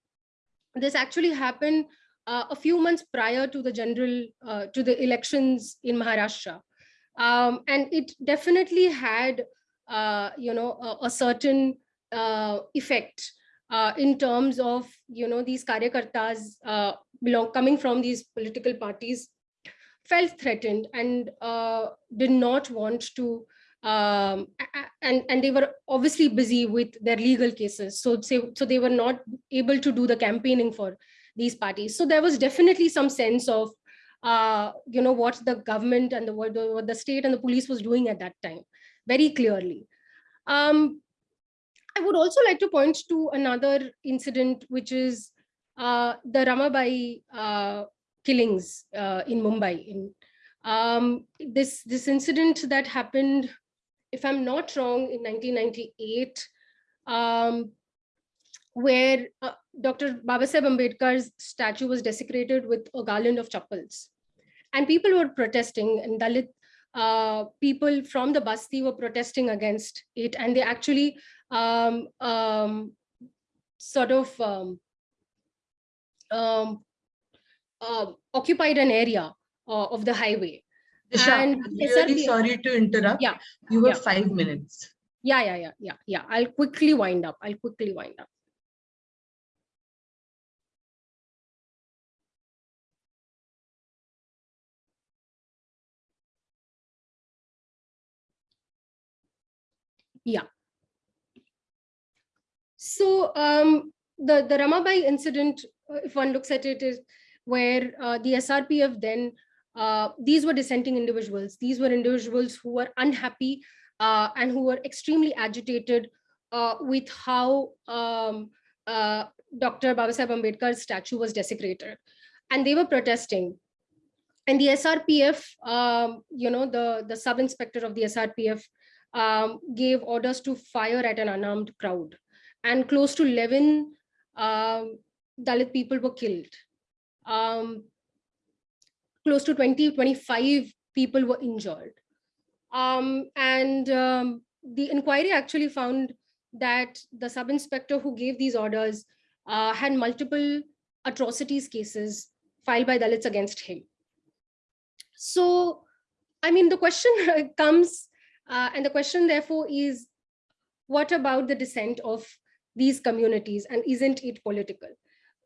this actually happened uh, a few months prior to the general, uh, to the elections in Maharashtra. Um, and it definitely had, uh, you know, a, a certain uh, effect uh, in terms of you know these karyakartas uh, belong coming from these political parties felt threatened and did not want to um, and and they were obviously busy with their legal cases so so, so they were not able to do the campaigning for these parties so there was definitely some sense of uh, you know what the government and the what, the state and the police was doing at that time very clearly um, I would also like to point to another incident, which is uh, the Ramabai uh, killings uh, in Mumbai. In um, this this incident that happened if I'm not wrong, in 1998, um, where uh, Dr. Babasaheb Ambedkar's statue was desecrated with a garland of chappals. And people were protesting and Dalit uh, people from the Basti were protesting against it. And they actually um, um, sort of um, um, uh, occupied an area uh, of the highway. Disha, And really sorry to interrupt. Yeah, You have yeah. five minutes. Yeah, yeah, yeah, yeah, yeah. I'll quickly wind up. I'll quickly wind up. Yeah. So um, the, the Ramabai incident, uh, if one looks at it, is where uh, the SRPF then, uh, these were dissenting individuals. These were individuals who were unhappy uh, and who were extremely agitated uh, with how um, uh, Dr. Babasaheb Ambedkar's statue was desecrated. And they were protesting. And the SRPF, um, you know, the, the sub-inspector of the SRPF um, gave orders to fire at an unarmed crowd. And close to 11 um, Dalit people were killed. Um, close to 20, 25 people were injured. Um, and um, the inquiry actually found that the sub-inspector who gave these orders uh, had multiple atrocities cases filed by Dalits against him. So, I mean, the question [LAUGHS] comes, uh, and the question therefore is, what about the dissent of these communities and isn't it political?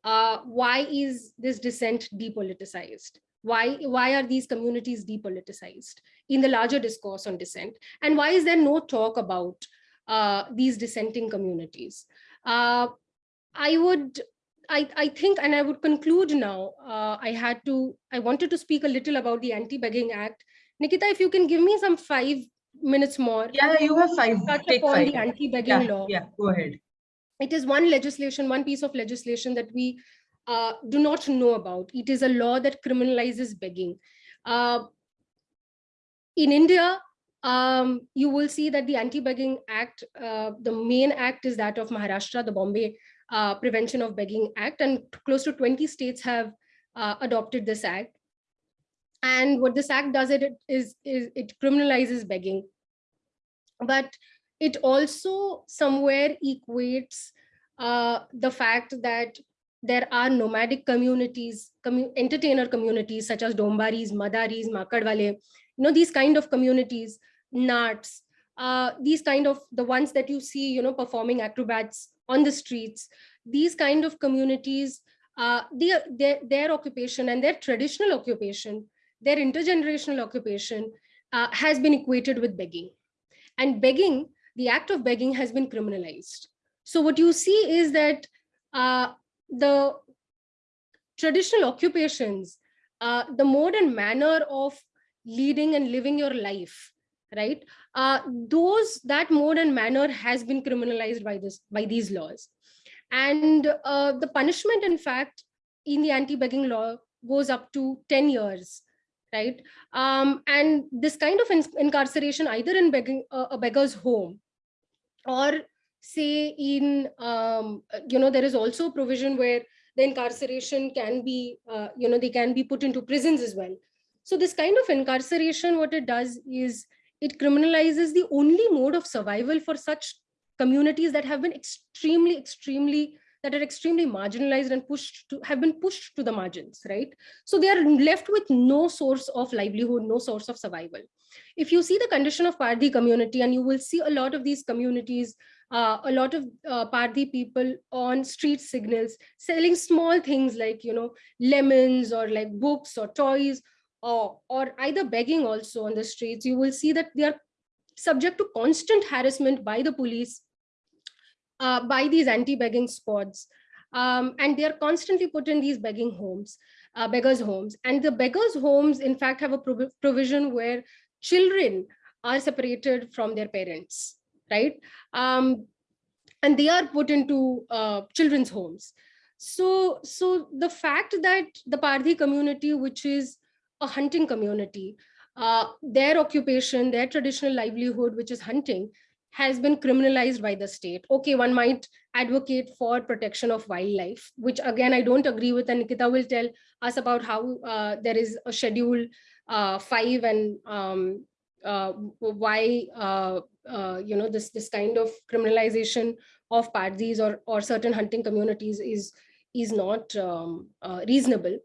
Uh, why is this dissent depoliticized? Why, why are these communities depoliticized in the larger discourse on dissent? And why is there no talk about uh, these dissenting communities? Uh, I would, I, I think, and I would conclude now, uh, I had to, I wanted to speak a little about the Anti-Begging Act. Nikita, if you can give me some five minutes more. Yeah, you have five. Touch Take upon five. the anti-begging Yeah, law. yeah, go ahead. It is one legislation, one piece of legislation that we uh, do not know about. It is a law that criminalizes begging. Uh, in India, um, you will see that the Anti-Begging Act, uh, the main act is that of Maharashtra, the Bombay uh, Prevention of Begging Act, and close to 20 states have uh, adopted this act. And what this act does it is, is it criminalizes begging. But it also somewhere equates uh, the fact that there are nomadic communities, commu entertainer communities such as Dombaris, Madaris, Makadwale, you know, these kind of communities, Nats, uh, these kind of the ones that you see, you know, performing acrobats on the streets, these kind of communities, uh, their, their, their occupation and their traditional occupation, their intergenerational occupation uh, has been equated with begging. And begging, the act of begging has been criminalized. So what you see is that uh, the traditional occupations, uh, the mode and manner of leading and living your life, right? Uh, those that mode and manner has been criminalized by this by these laws, and uh, the punishment, in fact, in the anti-begging law goes up to 10 years, right? Um, and this kind of in incarceration, either in begging uh, a beggar's home, or say in um, you know there is also provision where the incarceration can be uh, you know they can be put into prisons as well so this kind of incarceration what it does is it criminalizes the only mode of survival for such communities that have been extremely extremely that are extremely marginalized and pushed to have been pushed to the margins right? So they are left with no source of livelihood no source of survival. If you see the condition of Pardhi community and you will see a lot of these communities uh, a lot of uh, Pardhi people on street signals selling small things like, you know, lemons or like books or toys or, or either begging also on the streets, you will see that they are subject to constant harassment by the police, uh, by these anti-begging squads. Um, and they are constantly put in these begging homes, uh, beggars homes. And the beggars homes, in fact, have a prov provision where children are separated from their parents right? Um, and they are put into uh, children's homes. So, so the fact that the Pardhi community, which is a hunting community, uh, their occupation, their traditional livelihood, which is hunting, has been criminalized by the state. Okay, one might advocate for protection of wildlife, which again, I don't agree with. And Nikita will tell us about how uh, there is a schedule uh, five and um, uh, why, uh, uh, you know, this, this kind of criminalization of Pardhis or, or certain hunting communities is, is not um, uh, reasonable.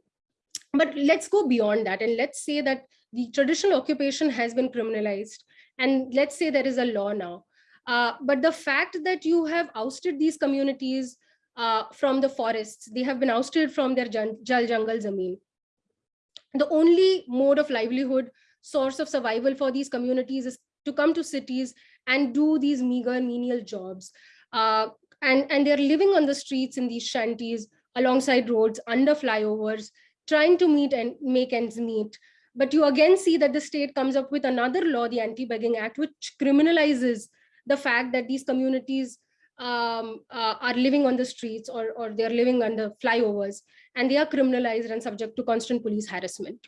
But let's go beyond that. And let's say that the traditional occupation has been criminalized. And let's say there is a law now uh, but the fact that you have ousted these communities uh, from the forests, they have been ousted from their jal jungle zameen. The only mode of livelihood, source of survival for these communities is to come to cities and do these meager menial jobs. Uh, and, and they're living on the streets in these shanties, alongside roads, under flyovers, trying to meet and make ends meet. But you again see that the state comes up with another law, the Anti-Begging Act, which criminalizes the fact that these communities um, uh, are living on the streets or, or they're living under flyovers and they are criminalized and subject to constant police harassment.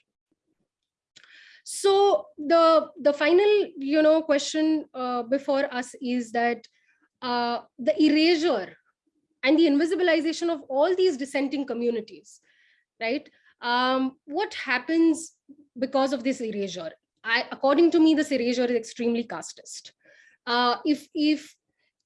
So the, the final you know, question uh, before us is that uh, the erasure and the invisibilization of all these dissenting communities, right? Um, what happens because of this erasure? I, according to me, this erasure is extremely casteist uh, if if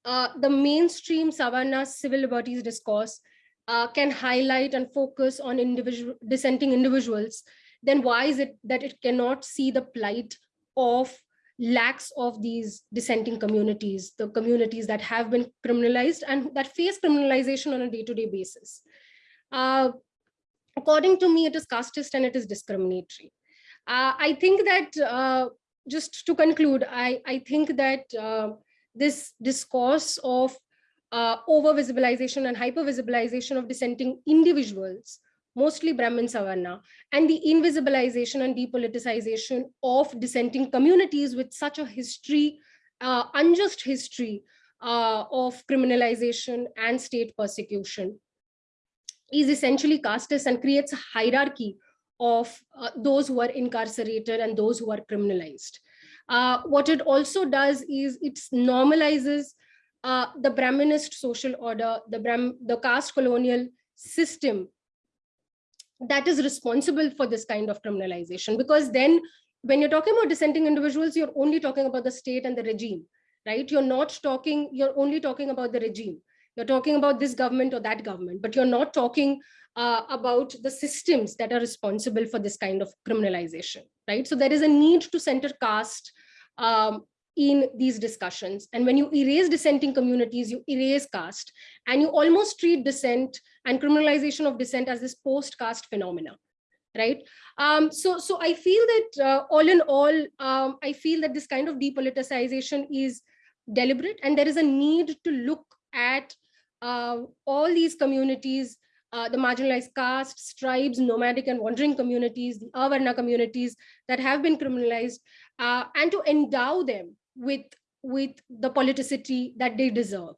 uh, the mainstream Savarna civil liberties discourse uh, can highlight and focus on individual dissenting individuals, then why is it that it cannot see the plight of lacks of these dissenting communities, the communities that have been criminalized and that face criminalization on a day-to-day -day basis? Uh, according to me, it is casteist and it is discriminatory. Uh, I think that uh, just to conclude, I, I think that uh, this discourse of uh, over-visibilization and hyper-visibilization of dissenting individuals, mostly Brahmin Savarna, and the invisibilization and depoliticization of dissenting communities with such a history, uh, unjust history uh, of criminalization and state persecution is essentially casteist and creates a hierarchy of uh, those who are incarcerated and those who are criminalized. Uh, what it also does is it normalizes uh, the Brahminist social order, the, Brahm the caste colonial system that is responsible for this kind of criminalization. Because then when you're talking about dissenting individuals, you're only talking about the state and the regime, right? You're not talking, you're only talking about the regime. You're talking about this government or that government, but you're not talking uh, about the systems that are responsible for this kind of criminalization, right? So there is a need to center caste um, in these discussions. And when you erase dissenting communities, you erase caste, and you almost treat dissent and criminalization of dissent as this post-caste phenomena, right? Um, so, so I feel that uh, all in all, um, I feel that this kind of depoliticization is deliberate, and there is a need to look at uh, all these communities uh, the marginalized castes, tribes, nomadic and wandering communities, the Avarna communities that have been criminalized, uh, and to endow them with, with the politicity that they deserve.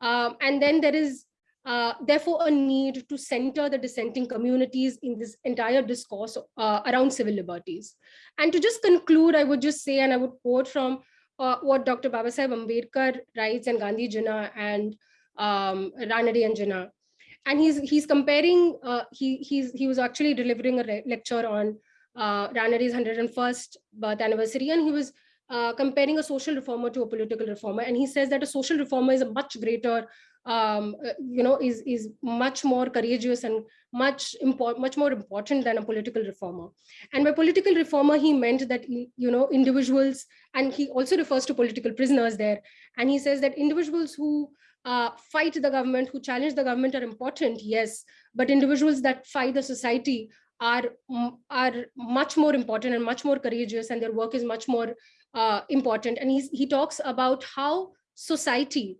Um, and then there is uh, therefore a need to center the dissenting communities in this entire discourse uh, around civil liberties. And to just conclude, I would just say, and I would quote from uh, what Dr. Babasaheb Ambedkar writes and Gandhi Jinnah and um, Ranade and Jinnah, and he's he's comparing uh, he he's he was actually delivering a lecture on uh, Ranade's 101st birth anniversary. And he was uh, comparing a social reformer to a political reformer. And he says that a social reformer is a much greater um, uh, you know is is much more courageous and much much more important than a political reformer. And by political reformer he meant that you know individuals and he also refers to political prisoners there. And he says that individuals who uh, fight the government, who challenge the government are important, yes, but individuals that fight the society are, are much more important and much more courageous and their work is much more uh, important. And he's, he talks about how society,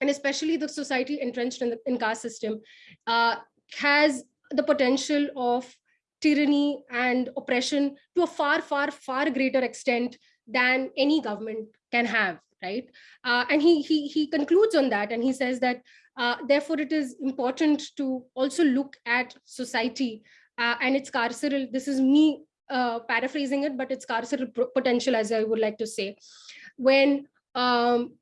and especially the society entrenched in the in caste system, uh, has the potential of tyranny and oppression to a far, far, far greater extent than any government can have right? Uh, and he, he, he concludes on that and he says that, uh, therefore, it is important to also look at society uh, and its carceral, this is me uh, paraphrasing it, but it's carceral potential, as I would like to say. When um,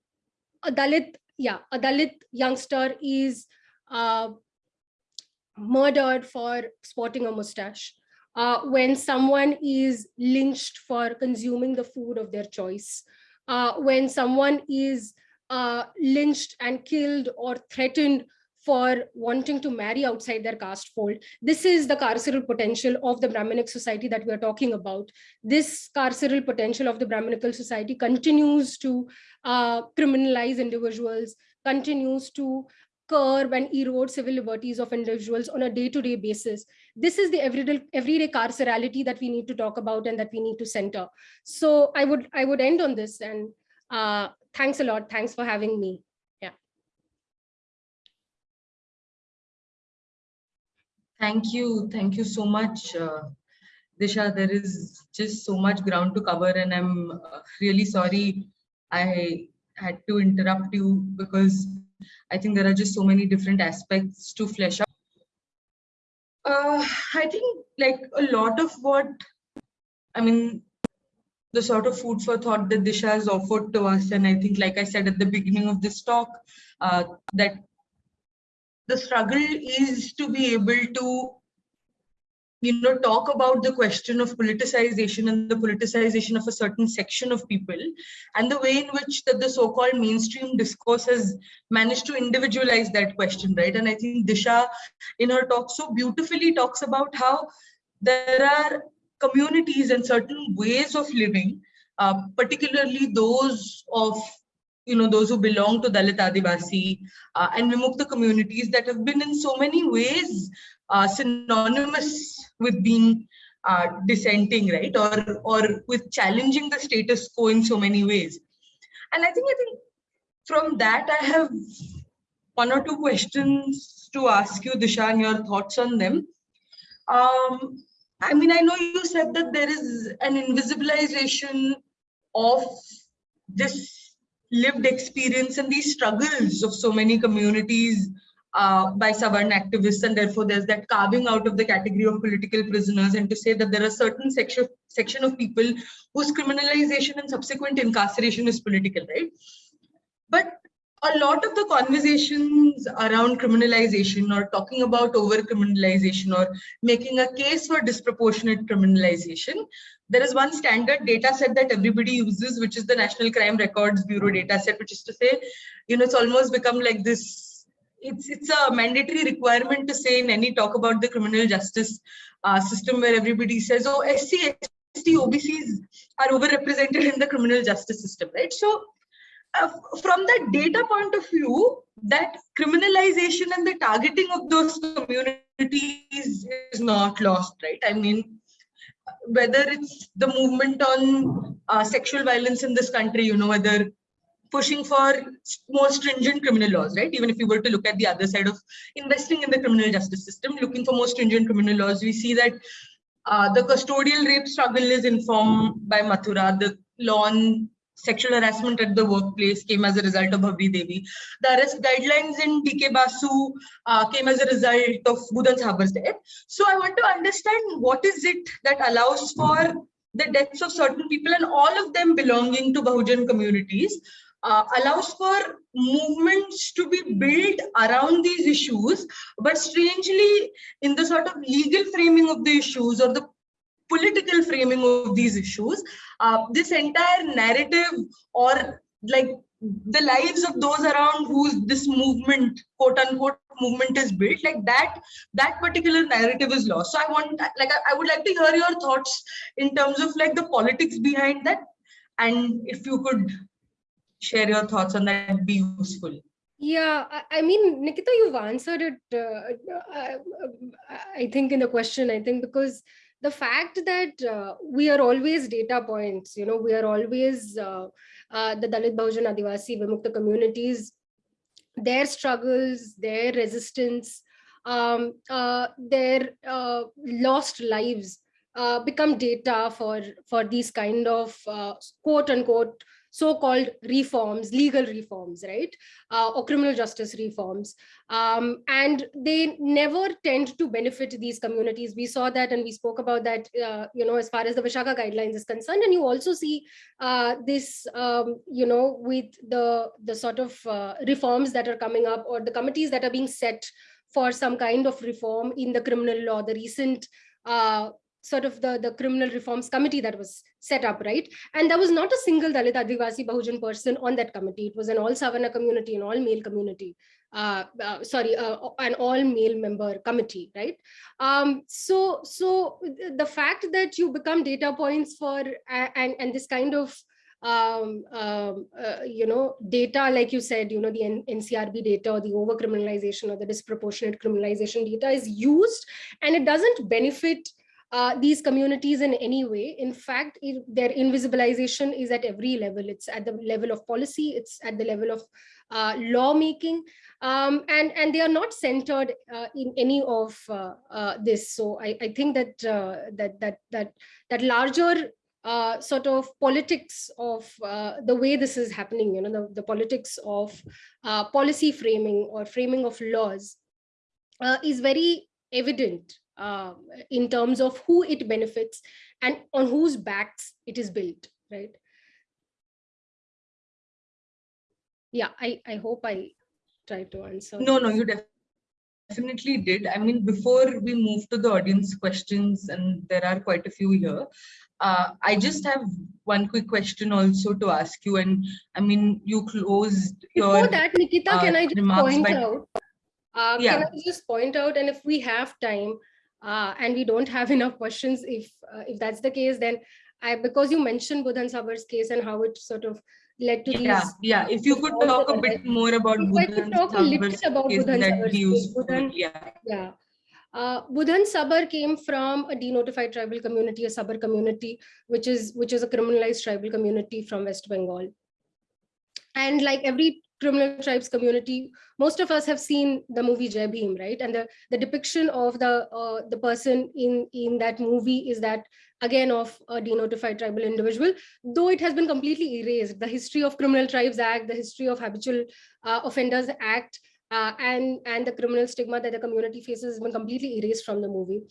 a Dalit, yeah, a Dalit youngster is uh, murdered for sporting a mustache, uh, when someone is lynched for consuming the food of their choice, uh, when someone is uh, lynched and killed or threatened for wanting to marry outside their caste fold. This is the carceral potential of the Brahminic society that we are talking about. This carceral potential of the Brahminical society continues to uh, criminalize individuals, continues to curb and erode civil liberties of individuals on a day-to-day -day basis. This is the everyday, everyday carcerality that we need to talk about and that we need to center. So I would, I would end on this and uh, thanks a lot. Thanks for having me. Yeah. Thank you. Thank you so much, uh, Disha. There is just so much ground to cover and I'm uh, really sorry I had to interrupt you because I think there are just so many different aspects to flesh out. Uh, I think like a lot of what, I mean, the sort of food for thought that Disha has offered to us. And I think, like I said at the beginning of this talk, uh, that the struggle is to be able to you know talk about the question of politicization and the politicization of a certain section of people and the way in which that the so-called mainstream discourse has managed to individualize that question right? And i think disha in her talk so beautifully talks about how there are communities and certain ways of living uh, particularly those of you know, those who belong to Dalit Adivasi uh, and Vimukta communities that have been in so many ways uh, synonymous with being uh, dissenting, right? Or, or with challenging the status quo in so many ways. And I think, I think from that, I have one or two questions to ask you, Disha, and your thoughts on them. Um, I mean, I know you said that there is an invisibilization of this lived experience and these struggles of so many communities uh, by Savarn activists and therefore there's that carving out of the category of political prisoners and to say that there are certain section, section of people whose criminalization and subsequent incarceration is political, right? But a lot of the conversations around criminalization or talking about over criminalization or making a case for disproportionate criminalization, there is one standard data set that everybody uses, which is the National Crime Records Bureau data set, which is to say, you know, it's almost become like this, it's, it's a mandatory requirement to say in any talk about the criminal justice uh, system where everybody says, oh, SC, ST, OBCs are overrepresented in the criminal justice system, right? So uh, from that data point of view, that criminalization and the targeting of those communities is not lost, right? I mean, whether it's the movement on uh, sexual violence in this country, you know, whether pushing for more stringent criminal laws, right? Even if you were to look at the other side of investing in the criminal justice system, looking for more stringent criminal laws, we see that uh, the custodial rape struggle is informed by Mathura, the law on sexual harassment at the workplace came as a result of Bhanwari Devi. The arrest guidelines in DK Basu uh, came as a result of Budhan Sabar's death. So I want to understand what is it that allows for the deaths of certain people and all of them belonging to Bahujan communities uh, allows for movements to be built around these issues, but strangely in the sort of legal framing of the issues or the political framing of these issues, uh, this entire narrative or like the lives of those around whose this movement, quote unquote, movement is built, like that, that particular narrative is lost. So I want, like, I, would like to hear your thoughts in terms of like the politics behind that. And if you could share your thoughts on that, be useful. Yeah, I, mean, Nikita, you've answered it, uh, I, uh, I think in the question, I think because the fact that uh, we are always data points, you know, we are always uh, uh, the Dalit Bahujan Adivasi Vimukta communities, their struggles, their resistance, um, uh, their uh, lost lives uh, become data for, for these kind of quote unquote so-called reforms, legal reforms, right? Uh, or criminal justice reforms. Um, and they never tend to benefit these communities. We saw that and we spoke about that, uh, you know, as far as the Vishaka guidelines is concerned. And you also see uh, this, um, you know, with the, the sort of uh, reforms that are coming up or the committees that are being set for some kind of reform in the criminal law, the recent uh, sort of the, the criminal reforms committee that was set up, right? And there was not a single Dalit Adivasi Bahujan person on that committee. It was an all Savarna community, an all male community, uh, uh, sorry, uh, an all male member committee, right? Um, so, so the fact that you become data points for, and, and this kind of um, um, uh, you know, data, like you said, you know, the N NCRB data or the over criminalization or the disproportionate criminalization data is used and it doesn't benefit uh, these communities in any way. In fact, it, their invisibilization is at every level. It's at the level of policy, it's at the level of uh, lawmaking, um, and, and they are not centered uh, in any of uh, uh, this. So I, I think that, uh, that, that, that, that larger uh, sort of politics of uh, the way this is happening, you know, the, the politics of uh, policy framing or framing of laws is very evident uh, in terms of who it benefits and on whose backs it is built, right? Yeah, I, I hope I tried to answer. No, no, you definitely did. I mean, before we move to the audience questions, and there are quite a few here, uh, I just have one quick question also to ask you. And I mean, you closed Before that, Nikita, can uh, I just point by- out? Uh, Yeah. Can I just point out, and if we have time, uh, and we don't have [LAUGHS] enough questions, if uh, if that's the case, then I because you mentioned Budhan Sabar's case and how it sort of led to yeah, these. yeah. If you could talk a bit more about Budhan talk a little Sabar's about Budhan Sabar's case. Budhan- yeah. Yeah. Uh, Budhan Sabar came from a denotified tribal community, a Sabar community, which is which is a criminalized tribal community from West Bengal. And like every criminal tribes community, most of us have seen the movie Jai Bhim, right? And the, the depiction of the uh, the person in, in that movie is that again of a denotified tribal individual, though it has been completely erased. The history of Criminal Tribes Act, the history of Habitual uh, Offenders Act, uh, and and the criminal stigma that the community faces has been completely erased from the movie.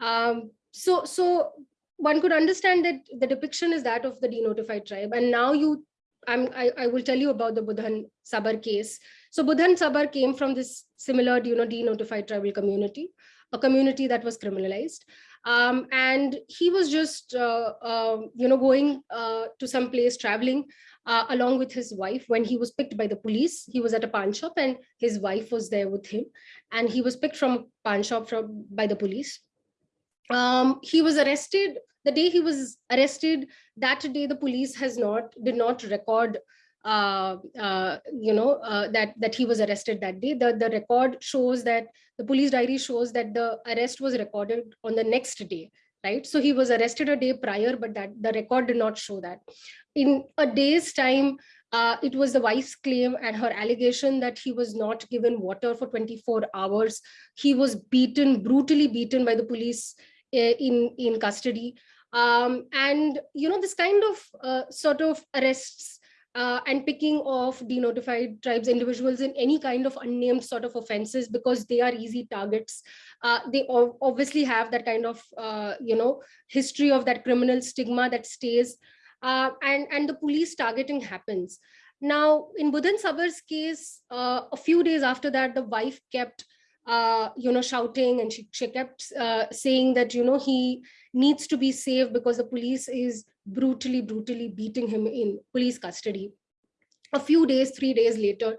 Um, so so one could understand that the depiction is that of the denotified tribe, and now you. I'm, I, I will tell you about the Budhan Sabar case. So Budhan Sabar came from this similar, you know, denotified tribal community, a community that was criminalized. Um, and he was just, uh, uh, you know, going uh, to some place, traveling, uh, along with his wife when he was picked by the police. He was at a pawn shop and his wife was there with him and he was picked from pawn shop from, by the police. Um, he was arrested the day he was arrested that day the police has not did not record uh, uh, you know uh, that that he was arrested that day. The the record shows that the police diary shows that the arrest was recorded on the next day right? So he was arrested a day prior but that the record did not show that. In a day's time uh, it was the wife's claim and her allegation that he was not given water for 24 hours. He was beaten brutally beaten by the police in in custody. Um, and you know this kind of uh, sort of arrests uh, and picking of denotified tribes individuals in any kind of unnamed sort of offenses because they are easy targets uh, they obviously have that kind of uh, you know history of that criminal stigma that stays uh, and and the police targeting happens. Now in Budhan Sabar's case uh, a few days after that the wife kept uh, you know, shouting and she, she kept uh, saying that, you know, he needs to be saved because the police is brutally, brutally beating him in police custody. A few days, three days later,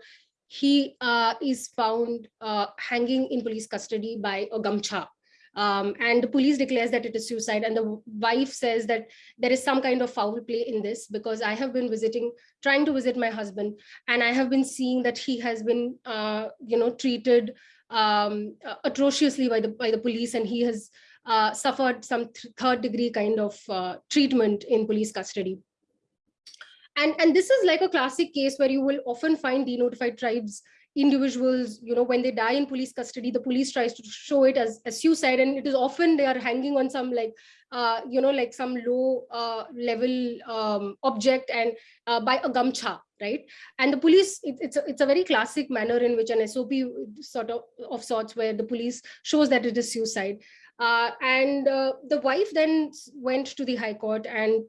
he uh, is found uh, hanging in police custody by a gamcha. Um, and the police declares that it is suicide and the wife says that there is some kind of foul play in this because I have been visiting, trying to visit my husband and I have been seeing that he has been, uh, you know, treated um, atrociously by the by the police, and he has uh, suffered some th third degree kind of uh, treatment in police custody. And and this is like a classic case where you will often find denotified tribes individuals, you know, when they die in police custody, the police tries to show it as, as suicide. And it is often they are hanging on some like, uh, you know, like some low uh, level um, object and uh, by a gamcha, right? And the police, it, it's, a, it's a very classic manner in which an SOP sort of, of sorts where the police shows that it is suicide. Uh, and uh, the wife then went to the High Court and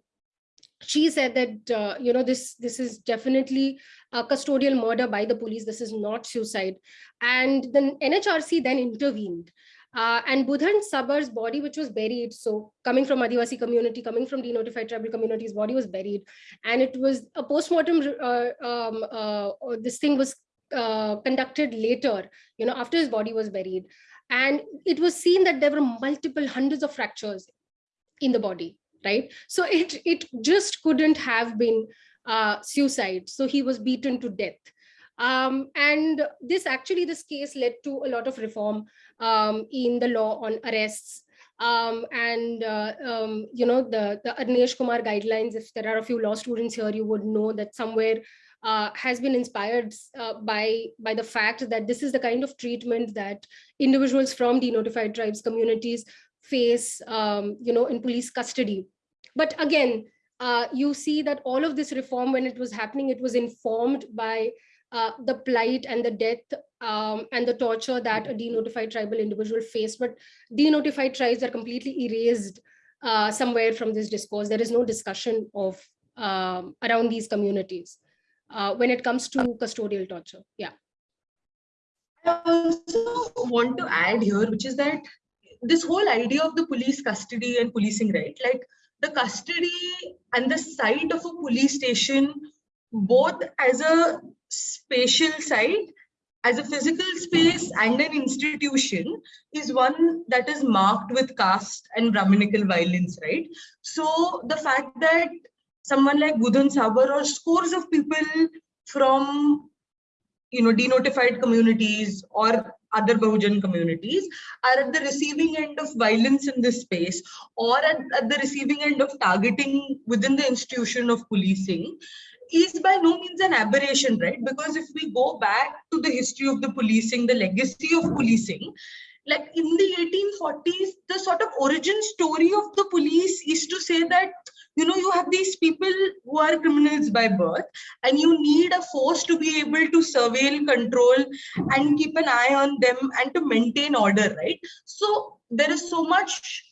she said that uh, you know this this is definitely a custodial murder by the police this is not suicide and the nhrc then intervened uh, and Budhan Sabar's body, which was buried, so coming from Adivasi community, coming from the denotified tribal communities, body was buried. And it was a postmortem, uh, um, uh, this thing was uh, conducted later, you know, after his body was buried. And it was seen that there were multiple hundreds of fractures in the body right? So it, it just couldn't have been uh, suicide. So he was beaten to death. Um, and this actually, this case led to a lot of reform um, in the law on arrests. Um, and, uh, um, you know, the, the Arnesh Kumar guidelines, if there are a few law students here, you would know that somewhere uh, has been inspired uh, by, by the fact that this is the kind of treatment that individuals from denotified tribes communities face, um, you know, in police custody. But again, uh, you see that all of this reform, when it was happening, it was informed by uh, the plight and the death um, and the torture that a denotified tribal individual faced. But denotified tribes are completely erased uh, somewhere from this discourse. There is no discussion of um, around these communities uh, when it comes to custodial torture. Yeah. I also want to add here, which is that this whole idea of the police custody and policing, right? Like the custody and the site of a police station, both as a spatial site, as a physical space and an institution is one that is marked with caste and Brahminical violence, right? So the fact that someone like Budhan Sabar or scores of people from you know denotified communities or other Bahujan communities are at the receiving end of violence in this space or at, at the receiving end of targeting within the institution of policing is by no means an aberration, right? Because if we go back to the history of the policing, the legacy of policing, like in the 1840s, the sort of origin story of the police is to say that you know you have these people who are criminals by birth and you need a force to be able to surveil control and keep an eye on them and to maintain order right so there is so much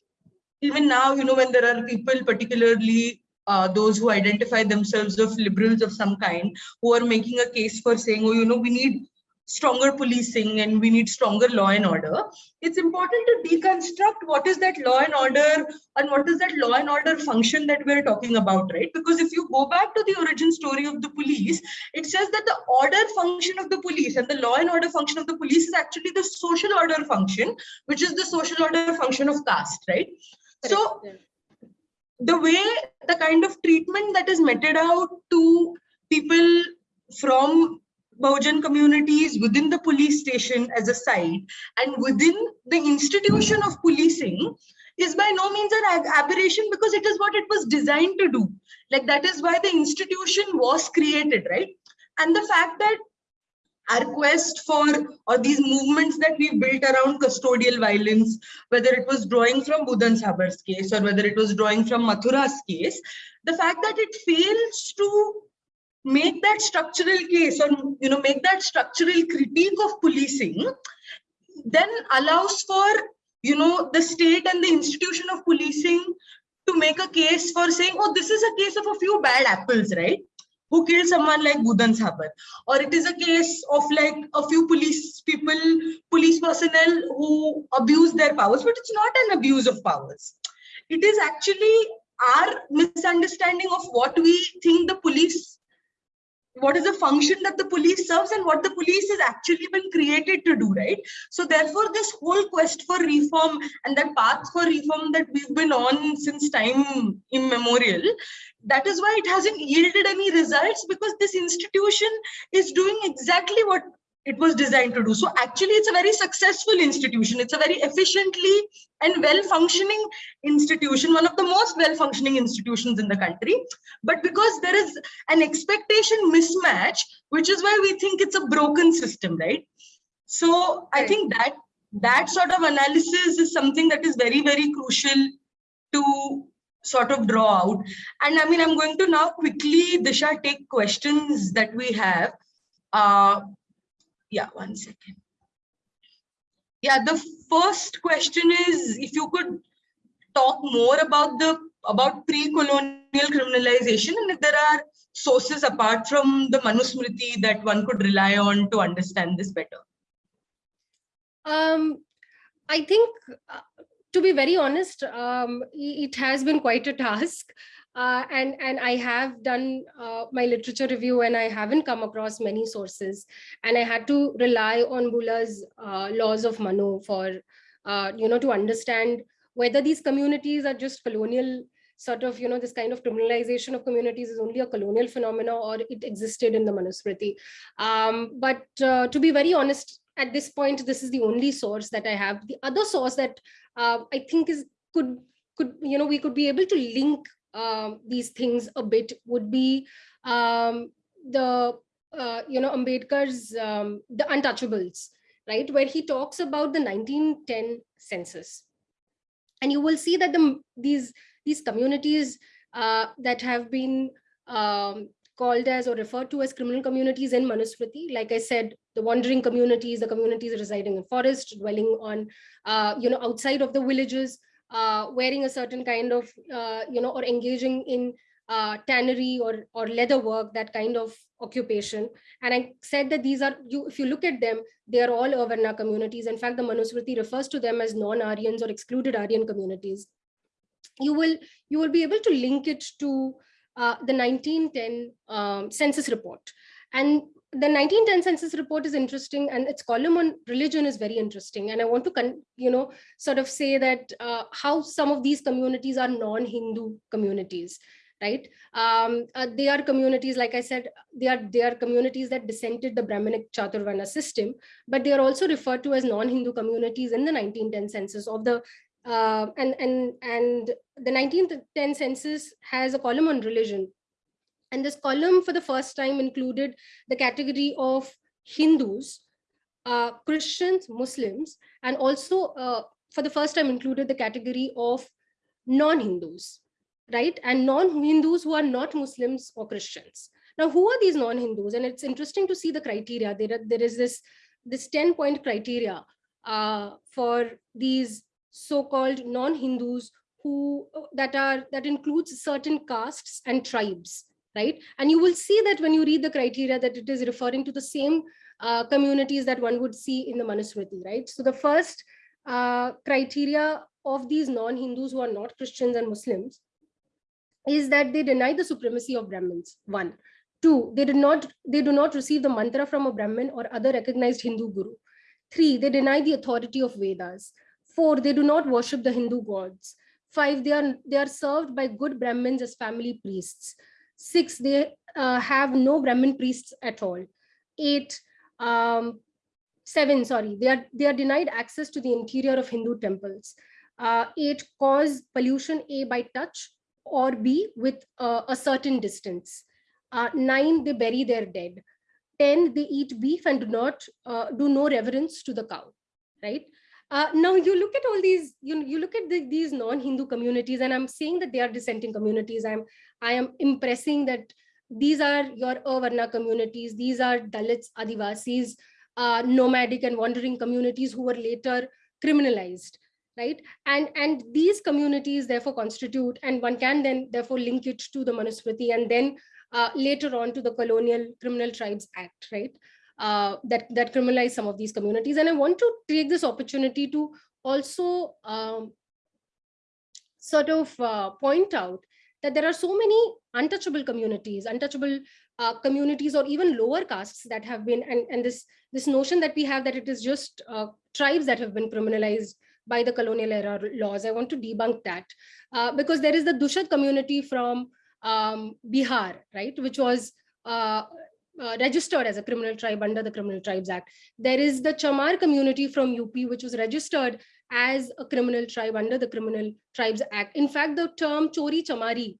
even now you know when there are people particularly uh, those who identify themselves of liberals of some kind who are making a case for saying oh you know we need stronger policing and we need stronger law and order, it's important to deconstruct what is that law and order and what is that law and order function that we're talking about, right? Because if you go back to the origin story of the police, it says that the order function of the police and the law and order function of the police is actually the social order function, which is the social order function of caste, right? So the way the kind of treatment that is meted out to people from Bahujan communities within the police station as a site and within the institution of policing is by no means an aberration because it is what it was designed to do. Like that is why the institution was created, right? And the fact that our quest for or these movements that we built around custodial violence, whether it was drawing from Budhan Sabar's case or whether it was drawing from Mathura's case, the fact that it fails to make that structural case or you know make that structural critique of policing then allows for you know the state and the institution of policing to make a case for saying oh this is a case of a few bad apples right who killed someone like Budhan Sabar or it is a case of like a few police people police personnel who abuse their powers but it's not an abuse of powers it is actually our misunderstanding of what we think the police what is the function that the police serves and what the police has actually been created to do, right? So therefore, this whole quest for reform and that path for reform that we've been on since time immemorial, that is why it hasn't yielded any results because this institution is doing exactly what it was designed to do. So actually, it's a very successful institution. It's a very efficiently and well-functioning institution, one of the most well-functioning institutions in the country. But because there is an expectation mismatch, which is why we think it's a broken system, right? So I think that that sort of analysis is something that is very, very crucial to sort of draw out. And I mean, I'm going to now quickly, Disha, take questions that we have. Uh, yeah, one second. Yeah, the first question is if you could talk more about the about pre-colonial criminalization and if there are sources apart from the Manusmriti that one could rely on to understand this better. Um, I think, uh, to be very honest, um, it has been quite a task. Uh, and and I have done uh, my literature review and I haven't come across many sources and I had to rely on Buhler's uh, laws of Manu for uh, you know to understand whether these communities are just colonial sort of you know this kind of criminalization of communities is only a colonial phenomena or it existed in the Manusmriti. Um, but uh, to be very honest, at this point, this is the only source that I have. The other source that uh, I think is could could you know we could be able to link um, these things a bit would be um, the, uh, you know, Ambedkar's um, The Untouchables, right, where he talks about the 1910 census. And you will see that the, these, these communities uh, that have been um, called as or referred to as criminal communities in Manusmriti. Like I said, the wandering communities, the communities residing in forest, dwelling on, uh, you know, outside of the villages, uh, wearing a certain kind of, uh, you know, or engaging in uh, tannery or, or leather work, that kind of occupation. And I said that these are, you, if you look at them, they are all Avarna communities. In fact, the Manusmriti refers to them as non-Aryans or excluded Aryan communities. You will, you will be able to link it to uh, the 1910 um, census report. And the 1910 census report is interesting and its column on religion is very interesting. And I want to, you know, sort of say that uh, how some of these communities are non-Hindu communities, right? Um, uh, they are communities, like I said, they are, they are communities that dissented the Brahminic Chaturvarna system, but they are also referred to as non-Hindu communities in the 1910 census of the uh, and and and the 1910 census has a column on religion and this column for the first time included the category of Hindus, uh, Christians, Muslims, and also uh, for the first time included the category of non-Hindus, right? And non-Hindus who are not Muslims or Christians. Now, who are these non-Hindus? And it's interesting to see the criteria. There, there is this, this 10 point criteria uh, for these so-called non-Hindus who that are that includes certain castes and tribes right? And you will see that when you read the criteria that it is referring to the same uh, communities that one would see in the Manusmriti, right? So the first uh, criteria of these non-Hindus who are not Christians and Muslims is that they deny the supremacy of Brahmins, one. Two, they, did not, they do not receive the mantra from a Brahmin or other recognized Hindu guru. Three, they deny the authority of Vedas. Four, they do not worship the Hindu gods. Five, they are, they are served by good Brahmins as family priests. Six, they uh, have no Brahmin priests at all. Eight, um, seven, sorry, they are, they are denied access to the interior of Hindu temples. Uh, eight, cause pollution A by touch or B with uh, a certain distance. Uh, nine, they bury their dead. 10, they eat beef and do not uh, do no reverence to the cow, right? Uh, now you look at all these, you, you look at the, these non-Hindu communities, and I'm saying that they are dissenting communities. I'm, I am impressing that these are your Avarna communities, these are Dalits, Adivasis, uh, nomadic and wandering communities who were later criminalized, right? And, and these communities therefore constitute, and one can then therefore link it to the Manusmriti and then uh, later on to the Colonial Criminal Tribes Act, right? Uh, that, that criminalize some of these communities. And I want to take this opportunity to also um, sort of uh, point out that there are so many untouchable communities, untouchable uh, communities or even lower castes that have been, and, and this, this notion that we have that it is just uh, tribes that have been criminalized by the colonial era laws. I want to debunk that uh, because there is the Dushad community from um, Bihar, right, which was uh, registered as a criminal tribe under the Criminal Tribes Act. There is the Chamar community from UP, which was registered as a criminal tribe under the Criminal Tribes Act. In fact, the term Chori Chamari,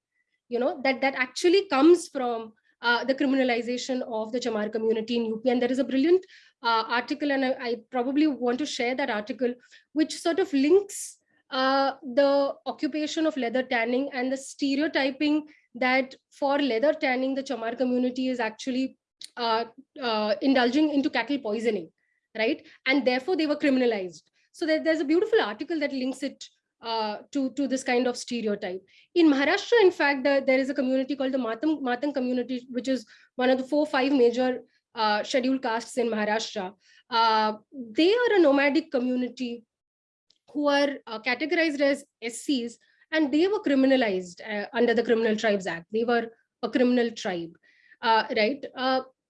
you know, that, that actually comes from uh, the criminalization of the Chamar community in UP. And there is a brilliant uh, article, and I, I, probably want to share that article, which sort of links uh, the occupation of leather tanning and the stereotyping that for leather tanning, the Chamar community is actually uh, uh, indulging into cattle poisoning, right? And therefore they were criminalized. So there, there's a beautiful article that links it uh, to, to this kind of stereotype. In Maharashtra, in fact, the, there is a community called the Matang, Matang community, which is one of the four, five major uh, scheduled castes in Maharashtra. Uh, they are a nomadic community who are uh, categorized as SCs, and they were criminalized uh, under the Criminal Tribes Act. They were a criminal tribe, uh, right?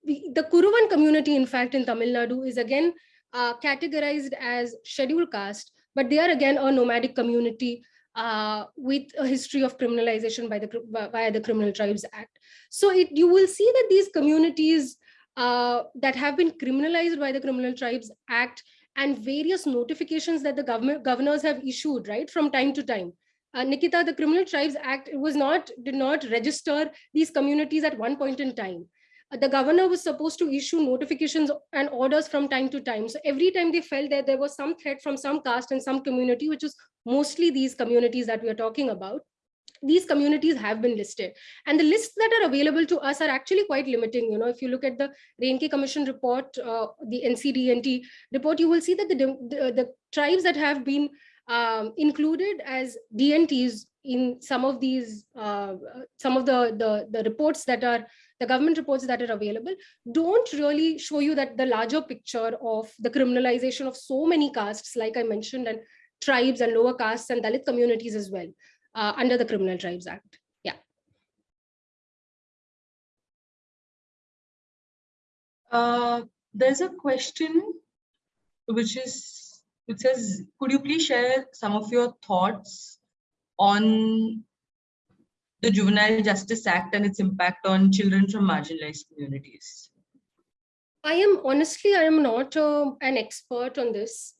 The, the Kuruvan community, in fact, in Tamil Nadu is again categorized as scheduled caste, but they are again a nomadic community uh, with a history of criminalization by the by the Criminal Tribes Act. So it, you will see that these communities uh, that have been criminalized by the Criminal Tribes Act and various notifications that the government governors have issued right from time to time. Uh, Nikita, the Criminal Tribes Act was not did not register these communities at one point in time the governor was supposed to issue notifications and orders from time to time. So every time they felt that there was some threat from some caste and some community, which is mostly these communities that we are talking about, these communities have been listed. And the lists that are available to us are actually quite limiting. You know, if you look at the Renke Commission report, uh, the NCDNT report, you will see that the, the, the tribes that have been um, included as DNTs in some of these, uh, some of the, the, the reports that are the government reports that are available don't really show you that the larger picture of the criminalization of so many castes, like I mentioned, and tribes and lower castes and Dalit communities as well uh, under the Criminal Tribes Act. Yeah. Uh, there's a question which is, it says, could you please share some of your thoughts on the Juvenile Justice Act and its impact on children from marginalized communities? I am honestly, I am not uh, an expert on this.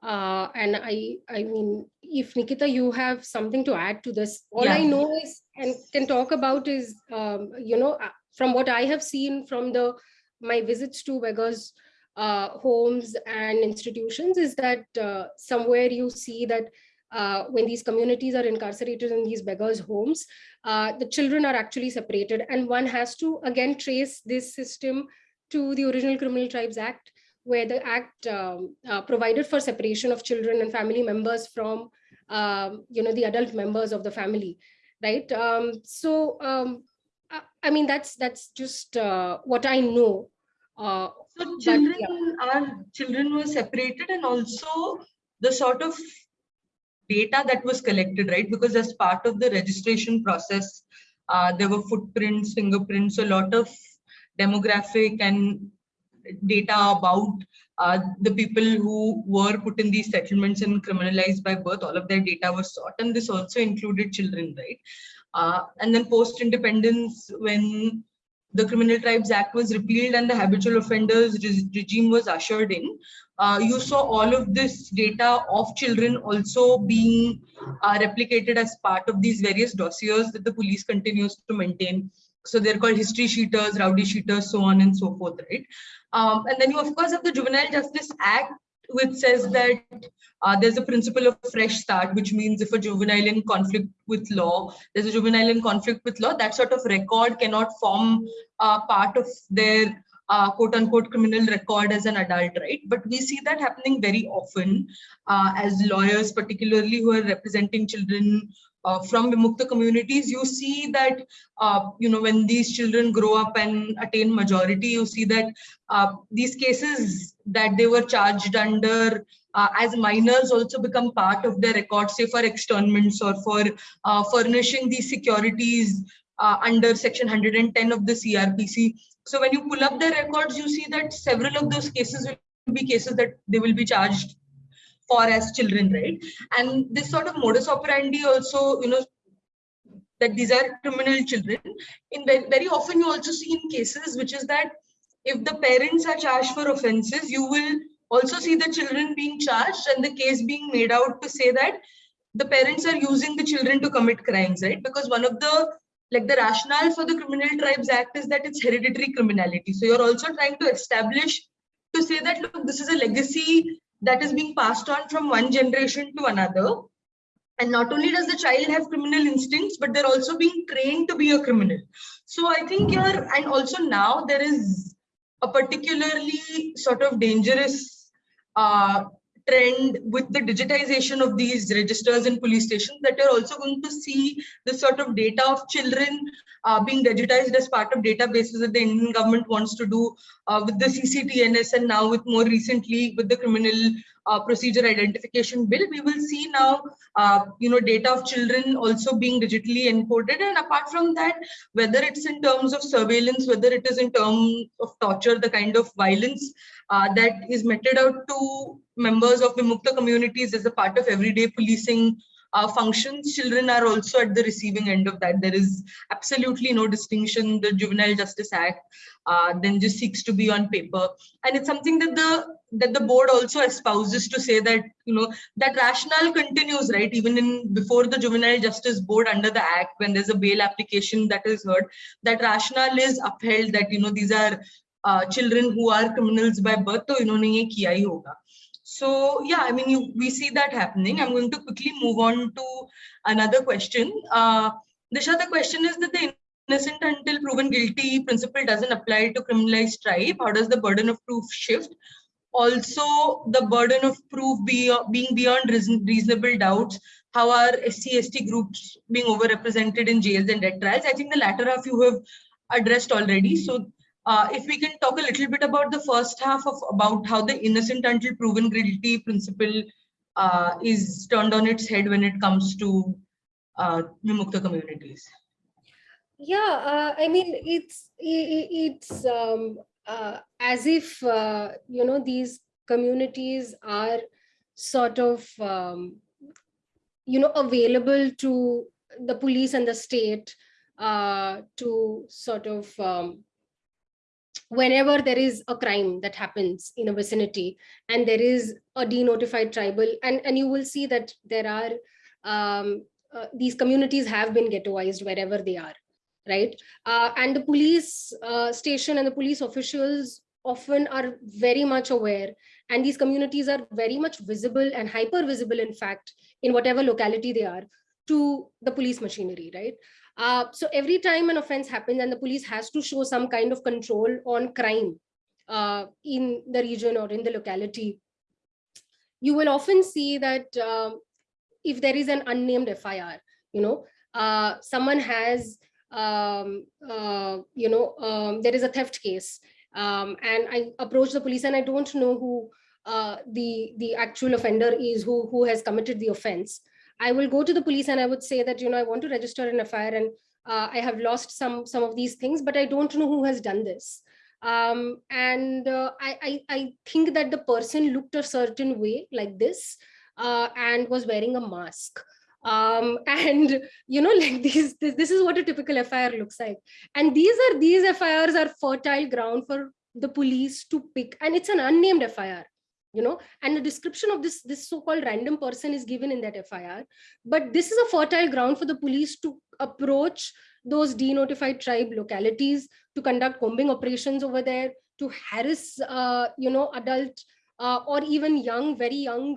Uh, and I, I mean, if Nikita, you have something to add to this, all yeah. I know is and can talk about is, um, you know, uh, from what I have seen from the my visits to beggars uh, homes and institutions is that uh, somewhere you see that uh, when these communities are incarcerated in these beggars homes, uh, the children are actually separated. And one has to, again, trace this system to the original Criminal Tribes Act, where the act um, uh, provided for separation of children and family members from, um, you know, the adult members of the family, right? Um, so, um, I, I, mean, that's that's just uh, what I know. Uh, so children but, yeah. are children were separated and also the sort of data that was collected, right? Because as part of the registration process, uh, there were footprints, fingerprints, a lot of demographic and data about uh, the people who were put in these settlements and criminalized by birth, all of their data was sought. And this also included children, right? Uh, and then post-independence, when the Criminal Tribes Act was repealed and the habitual offenders re regime was ushered in, uh, you saw all of this data of children also being uh, replicated as part of these various dossiers that the police continues to maintain. So they're called history sheeters, rowdy sheeters, so on and so forth, right? Um, and then you of course have the Juvenile Justice Act, which says that uh, there's a principle of fresh start, which means if a juvenile in conflict with law, there's a juvenile in conflict with law, that sort of record cannot form uh, part of their uh, quote unquote criminal record as an adult, right? But we see that happening very often uh, as lawyers, particularly who are representing children uh, from Vimukta communities, you see that, uh, you know, when these children grow up and attain majority, you see that uh, these cases that they were charged under uh, as minors also become part of their record, say for externments or for uh, furnishing these securities uh, under section 110 of the CRPC. So when you pull up the records, you see that several of those cases will be cases that they will be charged for as children, right? And this sort of modus operandi also, you know, that these are criminal children. In very, often you also see in cases which is that if the parents are charged for offenses, you will also see the children being charged and the case being made out to say that the parents are using the children to commit crimes, right? Because one of the like the rationale for the Criminal Tribes Act is that it's hereditary criminality. So you're also trying to establish to say that look, this is a legacy that is being passed on from one generation to another. And not only does the child have criminal instincts, but they're also being trained to be a criminal. So I think you're, and also now there is a particularly sort of dangerous uh, trend with the digitization of these registers in police stations that you're also going to see the sort of data of children uh, being digitized as part of databases that the Indian government wants to do uh, with the CCTNS and now with more recently with the criminal uh, procedure identification bill, we will see now, uh, you know, data of children also being digitally encoded. And apart from that, whether it's in terms of surveillance, whether it is in terms of torture, the kind of violence uh, that is meted out to members of Vimukta communities as a part of everyday policing uh, functions. Children are also at the receiving end of that. There is absolutely no distinction. The Juvenile Justice Act uh, then just seeks to be on paper. And it's something that the that the board also espouses to say that you know that rationale continues right even in before the juvenile justice board under the act when there's a bail application that is heard that rationale is upheld that you know these are uh, children who are criminals by birth to inhone ye kiya hi hoga so yeah, I mean, you, we see that happening. I'm going to quickly move on to another question. Uh, Disha, the question is that the innocent until proven guilty principle doesn't apply to criminalized tribe. How does the burden of proof shift? Also, the burden of proof be, being beyond reason, reasonable doubts. How are SC, ST groups being overrepresented in jails and death trials? I think the latter half you have addressed already. So uh, if we can talk a little bit about the first half of about how the innocent until proven guilty principle uh, is turned on its head when it comes to uh, Vimukta communities. Yeah, uh, I mean, it's it, it's um, uh, as if, uh, you know, these communities are sort of, um, you know, available to the police and the state uh, to sort of, um, whenever there is a crime that happens in a vicinity and there is a denotified tribal, and, and you will see that there are, um, uh, these communities have been ghettoized wherever they are right? Uh, and the police uh, station and the police officials often are very much aware and these communities are very much visible and hyper visible in fact in whatever locality they are to the police machinery right uh, so every time an offense happens and the police has to show some kind of control on crime uh, in the region or in the locality you will often see that um, if there is an unnamed fir you know uh, someone has um, uh, you know, um, there is a theft case um, and I approach the police and I don't know who uh, the, the actual offender is, who, who has committed the offense. I will go to the police and I would say that, you know, I want to register an FIR and uh, I have lost some, some of these things, but I don't know who has done this. Um, and uh, I, I, I think that the person looked a certain way like this uh, and was wearing a mask. Um, [LAUGHS] and you know like these this, this is what a typical fir looks like. And these are these firs are fertile ground for the police to pick and it's an unnamed fir you know and the description of this this so-called random person is given in that fir but this is a fertile ground for the police to approach those denotified tribe localities to conduct combing operations over there to harass uh, you know adult uh, or even young very young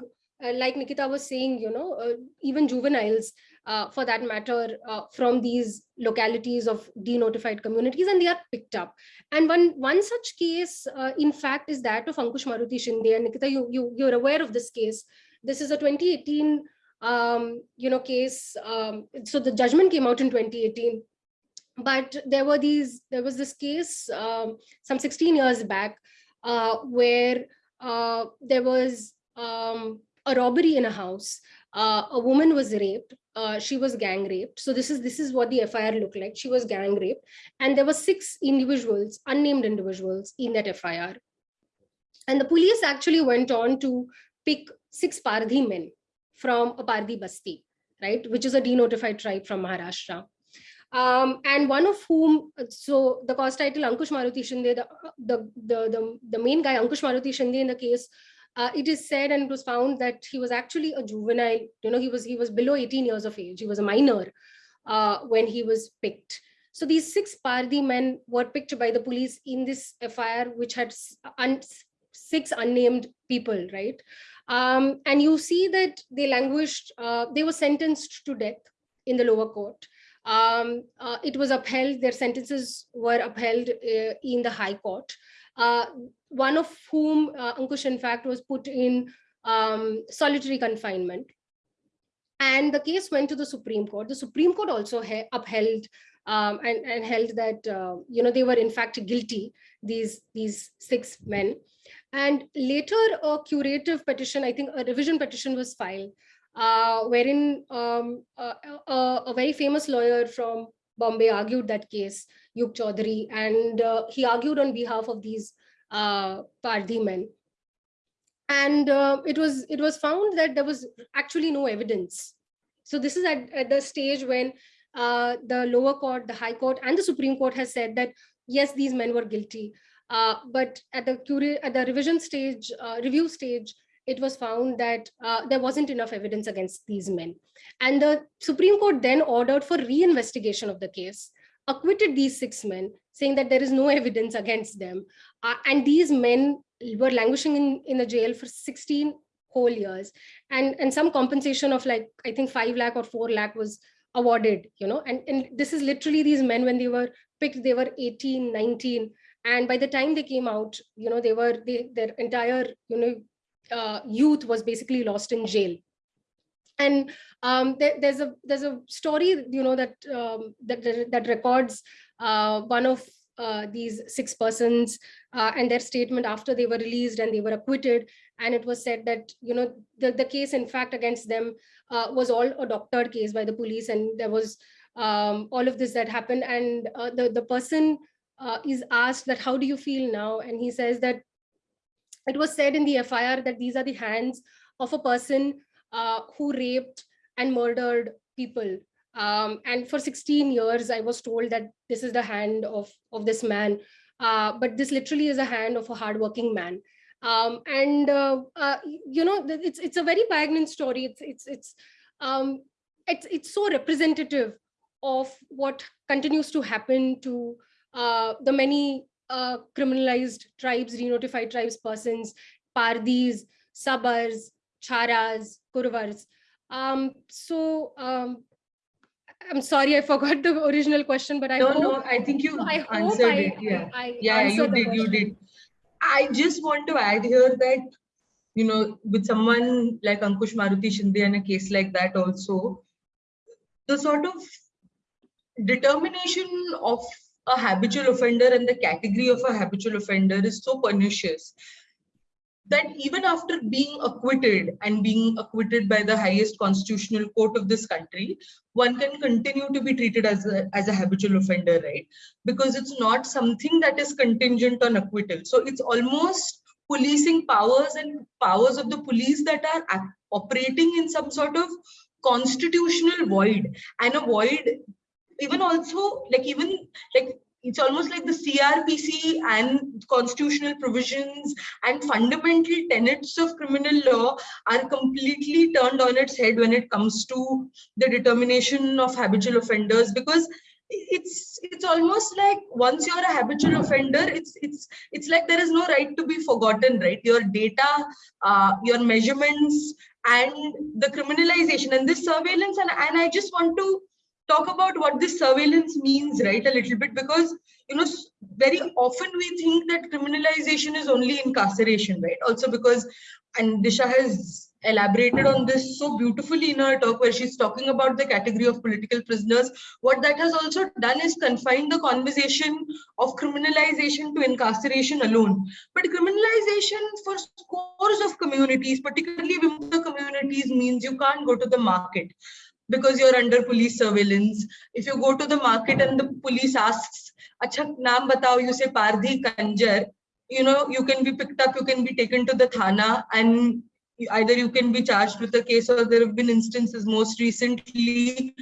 like Nikita was saying, you know, uh, even juveniles, uh, for that matter, uh, from these localities of denotified communities, and they are picked up. And one one such case, uh, in fact, is that of Ankush Maruti Shinde. And Nikita, you, you, you're aware of this case. This is a 2018, um, you know, case. Um, so the judgment came out in 2018. But there were these, there was this case um, some 16 years back uh, where there was um, a robbery in a house. Uh, a woman was raped. Uh, she was gang raped. So this is this is what the FIR looked like. She was gang raped, and there were six individuals, unnamed individuals, in that FIR. And the police actually went on to pick six Pardhi men from a Pardhi Basti, right, which is a denotified tribe from Maharashtra. Um, and one of whom, so the cause title Ankush Maruti Shinde, the, the, the, the, the main guy, Ankush Maruti Shinde in the case, uh, it is said and it was found that he was actually a juvenile, you know, he was, he was below 18 years of age. He was a minor uh, when he was picked. So these six Pardhi men were picked by the police in this FIR, which had un six unnamed people, right? Um, and you see that they languished, uh, they were sentenced to death in the lower court. Um, uh, it was upheld, their sentences were upheld uh, in the high court. One of whom, uh, Ankush, in fact, was put in um, solitary confinement. And the case went to the Supreme Court. The Supreme Court also upheld um, and, and, held that, uh, you know, they were in fact guilty, these, these six men. And later a curative petition, I think a revision petition was filed, uh, wherein um, a, a, a, very famous lawyer from Bombay argued that case, Yug Chaudhary, and uh, he argued on behalf of these uh, men. And uh, it was it was found that there was actually no evidence. So this is at, at the stage when uh, the lower court, the high court, and the Supreme Court has said that yes, these men were guilty. Uh, but at the at the revision stage, uh, review stage, it was found that uh, there wasn't enough evidence against these men. And the Supreme Court then ordered for reinvestigation of the case, acquitted these six men, saying that there is no [LAUGHS] evidence against them. Uh, and these men were languishing in, in the jail for 16 whole years. And, and some compensation of like, I think 5 lakh or 4 lakh was awarded, you know, and, and this is literally these men when they were picked, they were 18, 19. And by the time they came out, you know, they were, they, their entire, you know, uh, youth was basically lost in jail. And um, there, there's a there's a story, you know, that um, that that records uh, one of uh, these six persons uh, and their statement after they were released and they were acquitted. And it was said that, you know, the, the case, in fact, against them uh, was all a doctored case by the police. And there was um, all of this that happened. And uh, the, the person uh, is asked that, how do you feel now? And he says that it was said in the FIR that these are the hands of a person who raped and murdered people. Um, and for 16 years, I was told that this is the hand of, of this man. Uh, but this literally is a hand of a hardworking man. Um, and, uh, uh you know, it's, it's a very poignant story. It's, it's, it's, um, it's, it's so representative of what continues to happen to uh, the many uh, criminalized tribes, renotified tribes persons, Pardhis, Sabars, Charas, Kurvars. Um, so um, I'm sorry, I forgot the original question, but I no, hope, no, I think you I answered I, it. Yeah, I, yeah, you did, you did. I just want to add here that you know, with someone like Ankush Maruti Shinde and a case like that also, the sort of determination of a habitual offender and the category of a habitual offender is so pernicious that even after being acquitted and being acquitted by the highest constitutional court of this country, one can continue to be treated as a, as a habitual offender, right? Because it's not something that is contingent on acquittal. So it's almost policing powers and powers of the police that are operating in some sort of constitutional void and a void even also like even like it's almost like the CRPC and constitutional provisions and fundamental tenets of criminal law are completely turned on its head when it comes to the determination of habitual offenders because it's it's almost like once you're a habitual offender it's it's it's like there is no right to be forgotten right? Your data uh, your measurements and the criminalization and this surveillance and, and i just want to talk about what this surveillance means, right, a little bit, because, you know, very often we think that criminalization is only incarceration, right? Also because, and Disha has elaborated on this so beautifully in her talk where she's talking about the category of political prisoners. What that has also done is confine the conversation of criminalization to incarceration alone. But criminalization for scores of communities, particularly women communities, means you can't go to the market because you're under police surveillance. If you go to the market and the police asks, Acha, naam batao, you say Pardhi Kanjar, you know, you can be picked up, you can be taken to the Thana and either you can be charged with a case or there have been instances most recently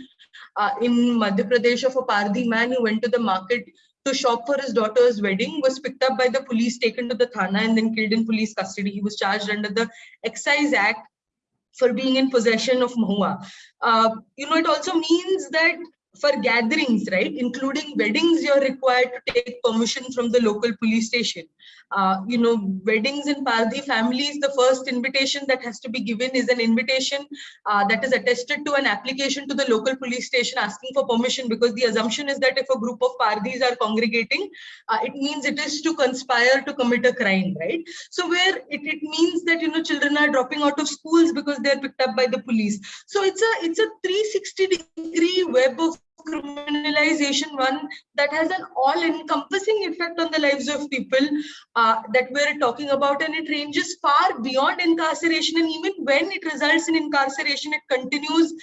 uh, in Madhya Pradesh of a Pardhi man who went to the market to shop for his daughter's wedding, was picked up by the police, taken to the Thana, and then killed in police custody. He was charged under the Excise Act for being in possession of mahua. Uh, you know, it also means that for gatherings, right, including weddings, you're required to take permission from the local police station. Uh, you know, weddings in Pardhi families, the first invitation that has to be given is an invitation uh, that is attested to an application to the local police station asking for permission because the assumption is that if a group of Pardhis are congregating, uh, it means it is to conspire to commit a crime, right? So where it, it means that, you know, children are dropping out of schools because they're picked up by the police. So it's a, it's a 360 degree web of criminalization one that has an all-encompassing effect on the lives of people uh, that we're talking about and it ranges far beyond incarceration and even when it results in incarceration it continues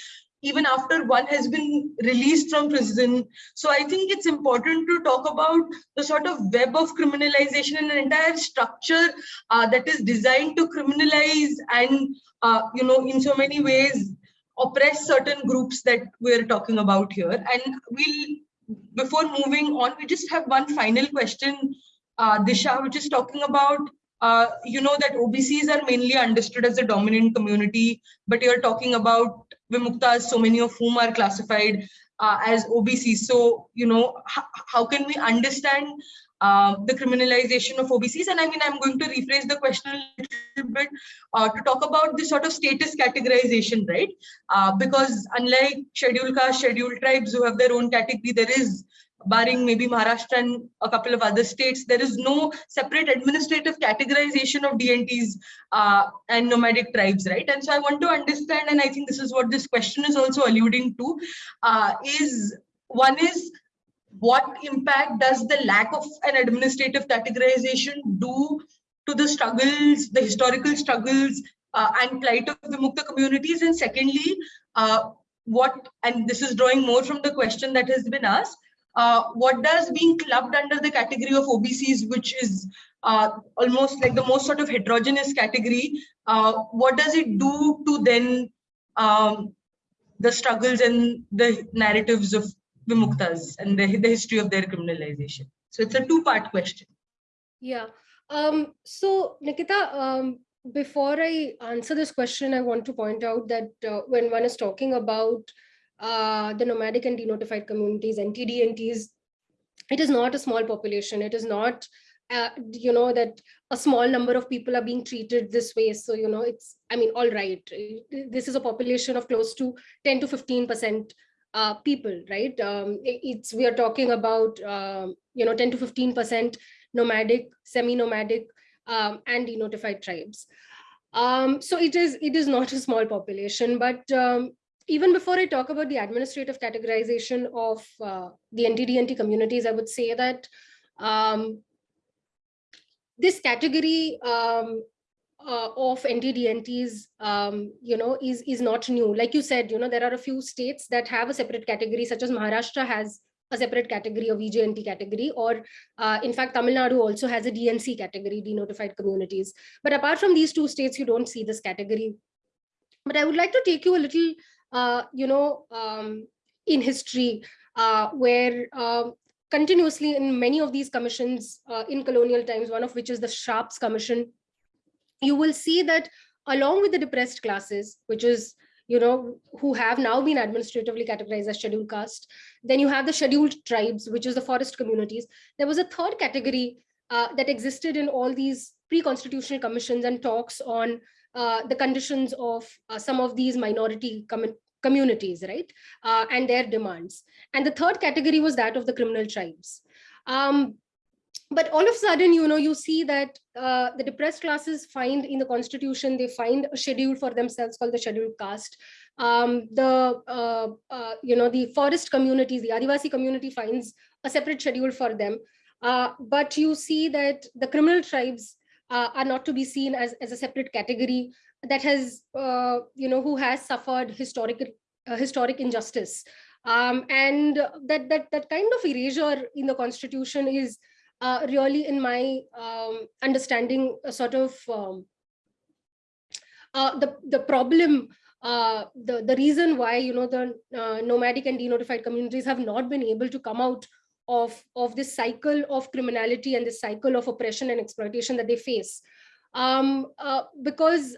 even after one has been released from prison. So I think it's important to talk about the sort of web of criminalization and an entire structure uh, that is designed to criminalize and, uh, you know, in so many ways, oppress certain groups that we're talking about here. And we'll, before moving on, we just have one final question, uh, Disha, which is talking about, uh, you know, that OBCs are mainly understood as the dominant community, but you're talking about Vimuktas, so many of whom are classified uh, as OBCs. So, you know, how can we understand uh, the criminalization of OBCs. And I mean, I'm going to rephrase the question a little bit uh, to talk about this sort of status categorization, right? Uh, because unlike scheduled caste, scheduled tribes who have their own category, there is, barring maybe Maharashtra and a couple of other states, there is no separate administrative categorization of DNTs uh, and nomadic tribes, right? And so I want to understand, and I think this is what this question is also alluding to, uh, is one is what impact does the lack of an administrative categorization do to the struggles, the historical struggles uh, and plight of the Mukta communities? And secondly, uh, what, and this is drawing more from the question that has been asked, uh, what does being clubbed under the category of OBCs, which is uh, almost like the most sort of heterogeneous category, uh, what does it do to then um, the struggles and the narratives of Vimuktas and the, the history of their criminalization. So it's a two-part question. Yeah. Um, so Nikita, um, before I answer this question, I want to point out that uh, when one is talking about uh, the nomadic and denotified communities, NTDNTs, it is not a small population. It is not, uh, you know, that a small number of people are being treated this way. So, you know, it's, I mean, all right. This is a population of close to 10 to 15% uh, people, right? Um, it's we are talking about um, you know 10 to 15 percent nomadic, semi-nomadic, um, and denotified tribes. Um, so it is it is not a small population, but um, even before I talk about the administrative categorization of uh, the NTDNT communities, I would say that um, this category um, uh, of NTDNTs, um, you know, is, is not new. Like you said, you know, there are a few states that have a separate category, such as Maharashtra has a separate category of VJNT category, or uh, in fact, Tamil Nadu also has a DNC category, denotified communities. But apart from these two states, you don't see this category. But I would like to take you a little, uh, you know, um, in history, uh, where um, continuously in many of these commissions uh, in colonial times, one of which is the Sharps Commission, you will see that along with the depressed classes, which is you know, who have now been administratively categorized as scheduled caste. Then you have the scheduled tribes, which is the forest communities. There was a third category uh, that existed in all these pre-constitutional commissions and talks on uh, the conditions of uh, some of these minority com communities, right? Uh, and their demands. And the third category was that of the criminal tribes. Um, but all of a sudden, you know, you see that uh, the depressed classes find in the constitution, they find a schedule for themselves called the scheduled caste. Um, the, uh, uh, you know, the forest communities, the Adivasi community finds a separate schedule for them. Uh, but you see that the criminal tribes uh, are not to be seen as, as a separate category that has, uh, you know, who has suffered historic, historic injustice. Um, and that, that, that kind of erasure in the constitution is uh, really in my um, understanding sort of um, uh, the the problem uh, the, the reason why, you know, the uh, nomadic and denotified communities have not been able to come out of, of this cycle of criminality and this cycle of oppression and exploitation that they face. Um, uh, because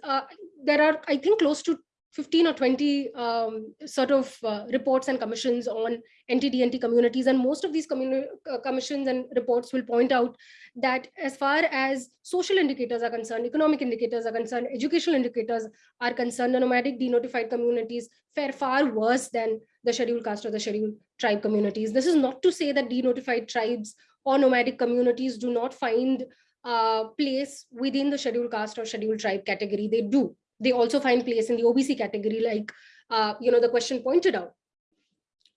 there are, I think, close to 15 or 20 um, sort of uh, reports and commissions on NTDNT communities. And most of these uh, commissions and reports will point out that as far as social indicators are concerned, economic indicators are concerned, educational indicators are concerned, the nomadic denotified communities fare far worse than the scheduled caste or the scheduled tribe communities. This is not to say that denotified tribes or nomadic communities do not find uh, place within the scheduled caste or scheduled tribe category. They do they also find place in the OBC category, like uh, you know the question pointed out.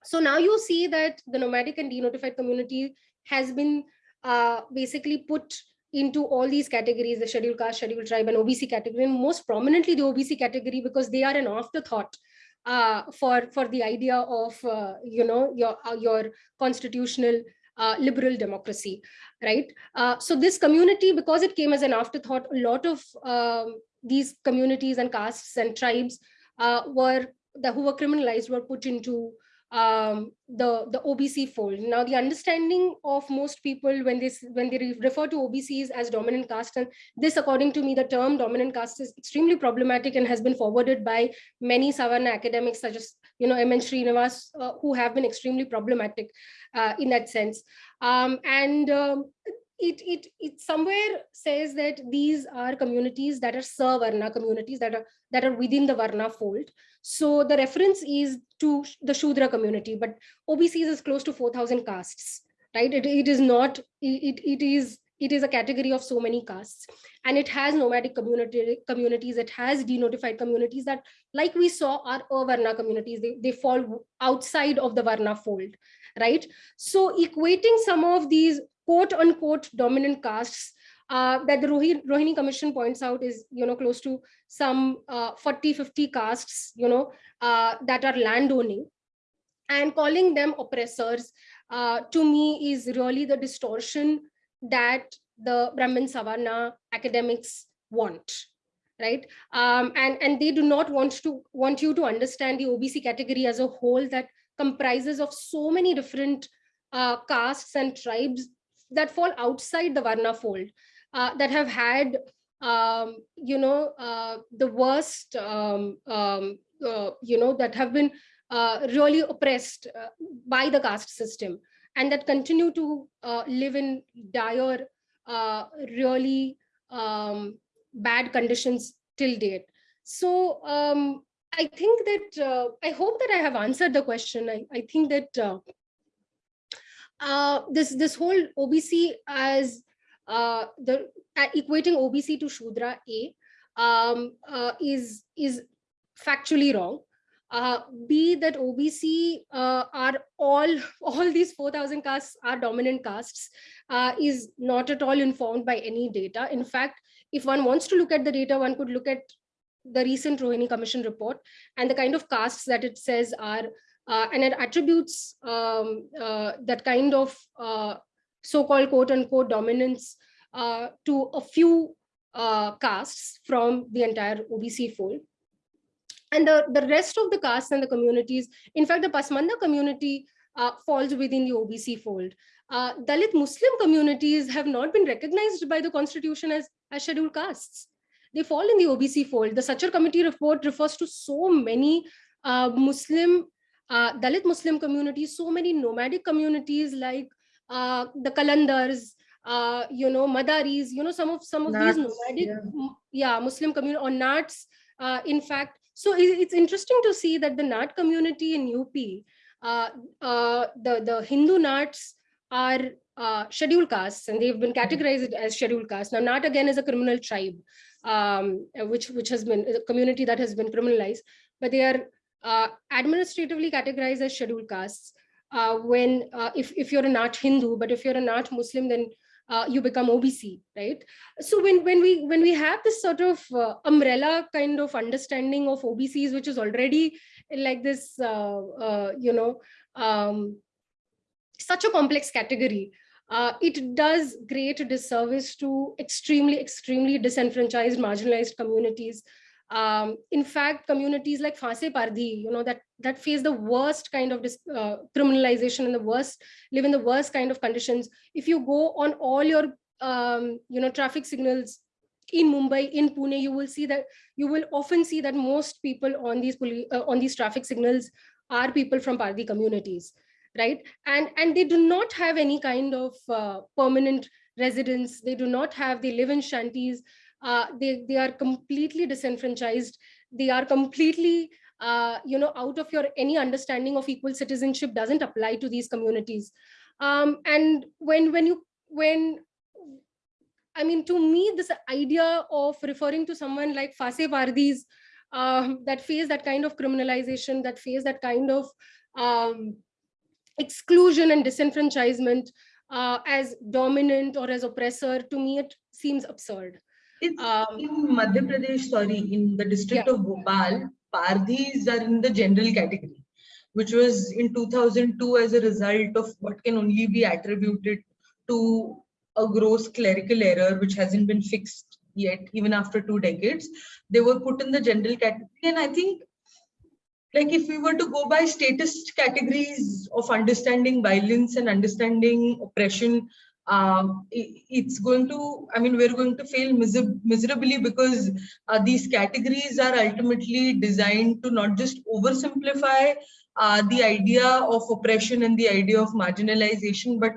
So now you see that the nomadic and denotified community has been uh, basically put into all these categories, the scheduled caste, scheduled tribe, and OBC category, and most prominently the OBC category because they are an afterthought uh, for for the idea of uh, you know your uh, your constitutional uh, liberal democracy, right? Uh, so this community, because it came as an afterthought, a lot of um, these communities and castes and tribes uh, were the who were criminalized were put into um, the the OBC fold. Now, the understanding of most people when this when they refer to OBCs as dominant caste, and this, according to me, the term dominant caste is extremely problematic and has been forwarded by many Savarna academics, such as you know M.N. Srinivas, uh, who have been extremely problematic uh, in that sense. Um, and um, it, it, it somewhere says that these are communities that are Savarna communities that are that are within the Varna fold. So the reference is to the Shudra community, but OBCs is close to 4,000 castes, right? It, it is not, it, it is it is a category of so many castes and it has nomadic community communities it has denotified communities that like we saw are avarna communities they, they fall outside of the varna fold right so equating some of these quote unquote dominant castes uh, that the Rohini, Commission points out is, you know, close to some uh, 40, 50 castes, you know, uh, that are landowning. And calling them oppressors uh, to me is really the distortion that the Brahmin Savarna academics want right? Um, and and they do not want to want you to understand the obc category as a whole that comprises of so many different uh, castes and tribes that fall outside the Varna fold, uh, that have had, um, you know, uh, the worst, um, um, uh, you know, that have been uh, really oppressed uh, by the caste system and that continue to uh, live in dire, really um, bad conditions till date. So um, I think that, I hope that I have answered the question. I, I think that uh, this this whole OBC as uh, the uh, equating OBC to Shudra A um, uh, is is factually wrong. Uh, B that OBC uh, are all [LAUGHS] all these 4,000 castes are dominant castes is not at all informed by any data. In fact, if one wants to look at the data, one could look at the recent Rohini Commission report and the kind of castes that it says are uh, and it attributes um, uh, that kind of uh, so-called quote unquote dominance uh, to a few uh, castes from the entire OBC fold. And the, the rest of the castes and the communities, in fact, the Pasmanda community uh, falls within the OBC fold. Dalit Muslim communities have not been recognized by the constitution as, as scheduled castes. They fall in the OBC fold. The Sachar committee report refers to so many Muslim uh, Dalit Muslim communities, so many nomadic communities like uh, the Kalandars, uh, you know, Madaris, you know, some of some of Nats, these nomadic, yeah, yeah Muslim community or Nats, uh, in fact. So it's interesting to see that the Nat community in UP, uh, uh, the, the Hindu Nats are uh, scheduled castes and they've been categorized as scheduled castes. Now, Nat again is a criminal tribe, um, which, which has been a community that has been criminalized, but they are uh, administratively categorized as scheduled castes. Uh, when uh, if, if you're a Nat Hindu, but if you're a Nat Muslim, then uh, you become OBC, right? So when when we when we have this sort of uh, umbrella kind of understanding of OBCs, which is already like this, uh, you know, um, such a complex category, it does great disservice to extremely extremely disenfranchised, marginalized communities Um, in fact, communities like Fase Pardhi, you know, that, that face the worst kind of uh, criminalization and the worst, live in the worst kind of conditions. If you go on all your, um, you know, traffic signals in Mumbai, in Pune, you will see that you will often see that most people on these uh, on these traffic signals are people from Pardhi communities, right? And and they do not have any kind of uh, permanent residence. They do not have. They live in shanties uh, they, they are completely disenfranchised. They are completely, uh, you know, out of your any understanding of equal citizenship doesn't apply to these communities. Um, and when, when you, when, I mean, to me, this idea of referring to someone like Fase Pardhis um, that face that kind of criminalization, that face that kind of um, exclusion and disenfranchisement uh, as dominant or as oppressor, to me, it seems absurd. Um, in Madhya Pradesh, sorry, in the district Yeah. of Bhopal, Pardhis are in the general category, which was in 2002 as a result of what can only be attributed to a gross clerical error, which hasn't been fixed yet, even after two decades. They were put in the general category. And I think, like, if we were to go by statist categories of understanding violence and understanding oppression, um, it, it's going to, I mean, we're going to fail miser miserably because uh, these categories are ultimately designed to not just oversimplify uh, the idea of oppression and the idea of marginalization, but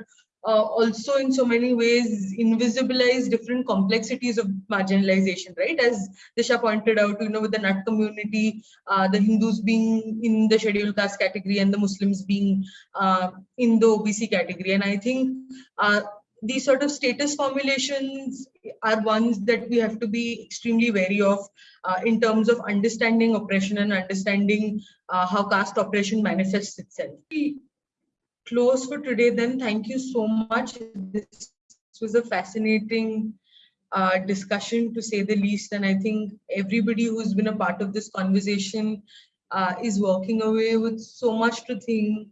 uh, also in so many ways invisibilize different complexities of marginalization, right? As Disha pointed out, you know, with the Nat community, uh, the Hindus being in the scheduled caste category and the Muslims being uh, in the OBC category. And I think uh, these sort of statist formulations are ones that we have to be extremely wary of uh, in terms of understanding oppression and understanding uh, how caste oppression manifests itself close for today then. Thank you so much. This was a fascinating uh, discussion to say the least. And I think everybody who's been a part of this conversation uh, is walking away with so much to think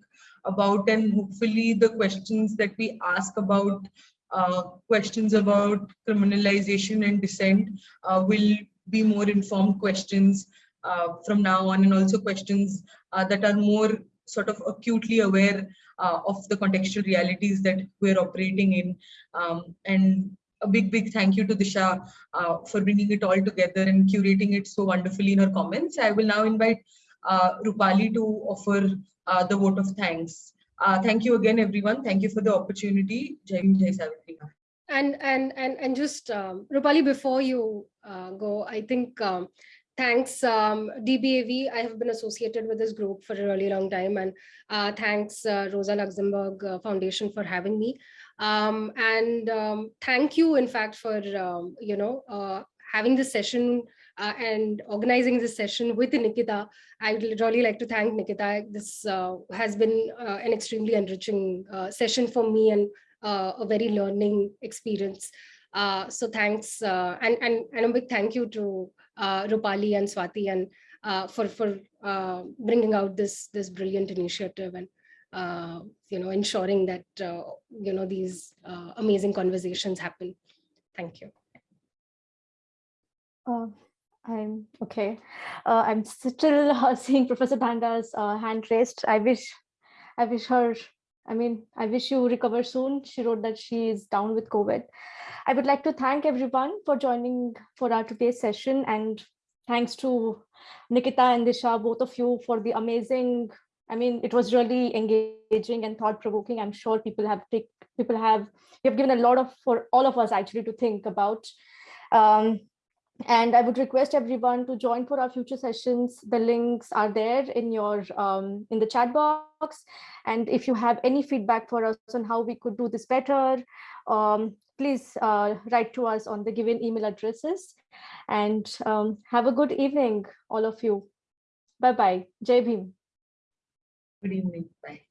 about and hopefully the questions that we ask about uh, questions about criminalization and dissent uh, will be more informed questions uh, from now on and also questions uh, that are more sort of acutely aware uh, of the contextual realities that we're operating in. Um, and a big, big thank you to Disha uh, for bringing it all together and curating it so wonderfully in her comments. I will now invite uh, Rupali to offer uh, the vote of thanks. Uh, thank you again, everyone. Thank you for the opportunity. Jai Jai and and and and just um, Rupali, before you uh, go, I think um, thanks um, DBAV. I have been associated with this group for a really long time, and uh, thanks uh, Rosa Luxemburg uh, Foundation for having me. Um, and um, thank you, in fact, for um, you know uh, having this session uh, and organizing this session with Nikita. I would really like to thank Nikita. This uh, has been an extremely enriching session for me and a very learning experience. So thanks and, and, and a big thank you to uh, Rupali and Swati and uh, for, for uh, bringing out this, this brilliant initiative and uh, you know, ensuring that, uh, you know, these uh, amazing conversations happen. Thank you. Uh, I'm okay. I'm still [LAUGHS] seeing Professor Banda's uh, hand raised. I wish, I wish her, I mean, I wish you recover soon. She wrote that she is down with COVID. I would like to thank everyone for joining for our today's session and thanks to Nikita and Disha, both of you for the amazing, I mean, it was really engaging and thought provoking. I'm sure people have people have, you have given a lot of, for all of us actually to think about. Um, and I would request everyone to join for our future sessions. The links are there in your um, in the chat box. And if you have any feedback for us on how we could do this better, um, please uh, write to us on the given email addresses. And um, have a good evening, all of you. Bye-bye. Jai Bhim. Good evening. Bye.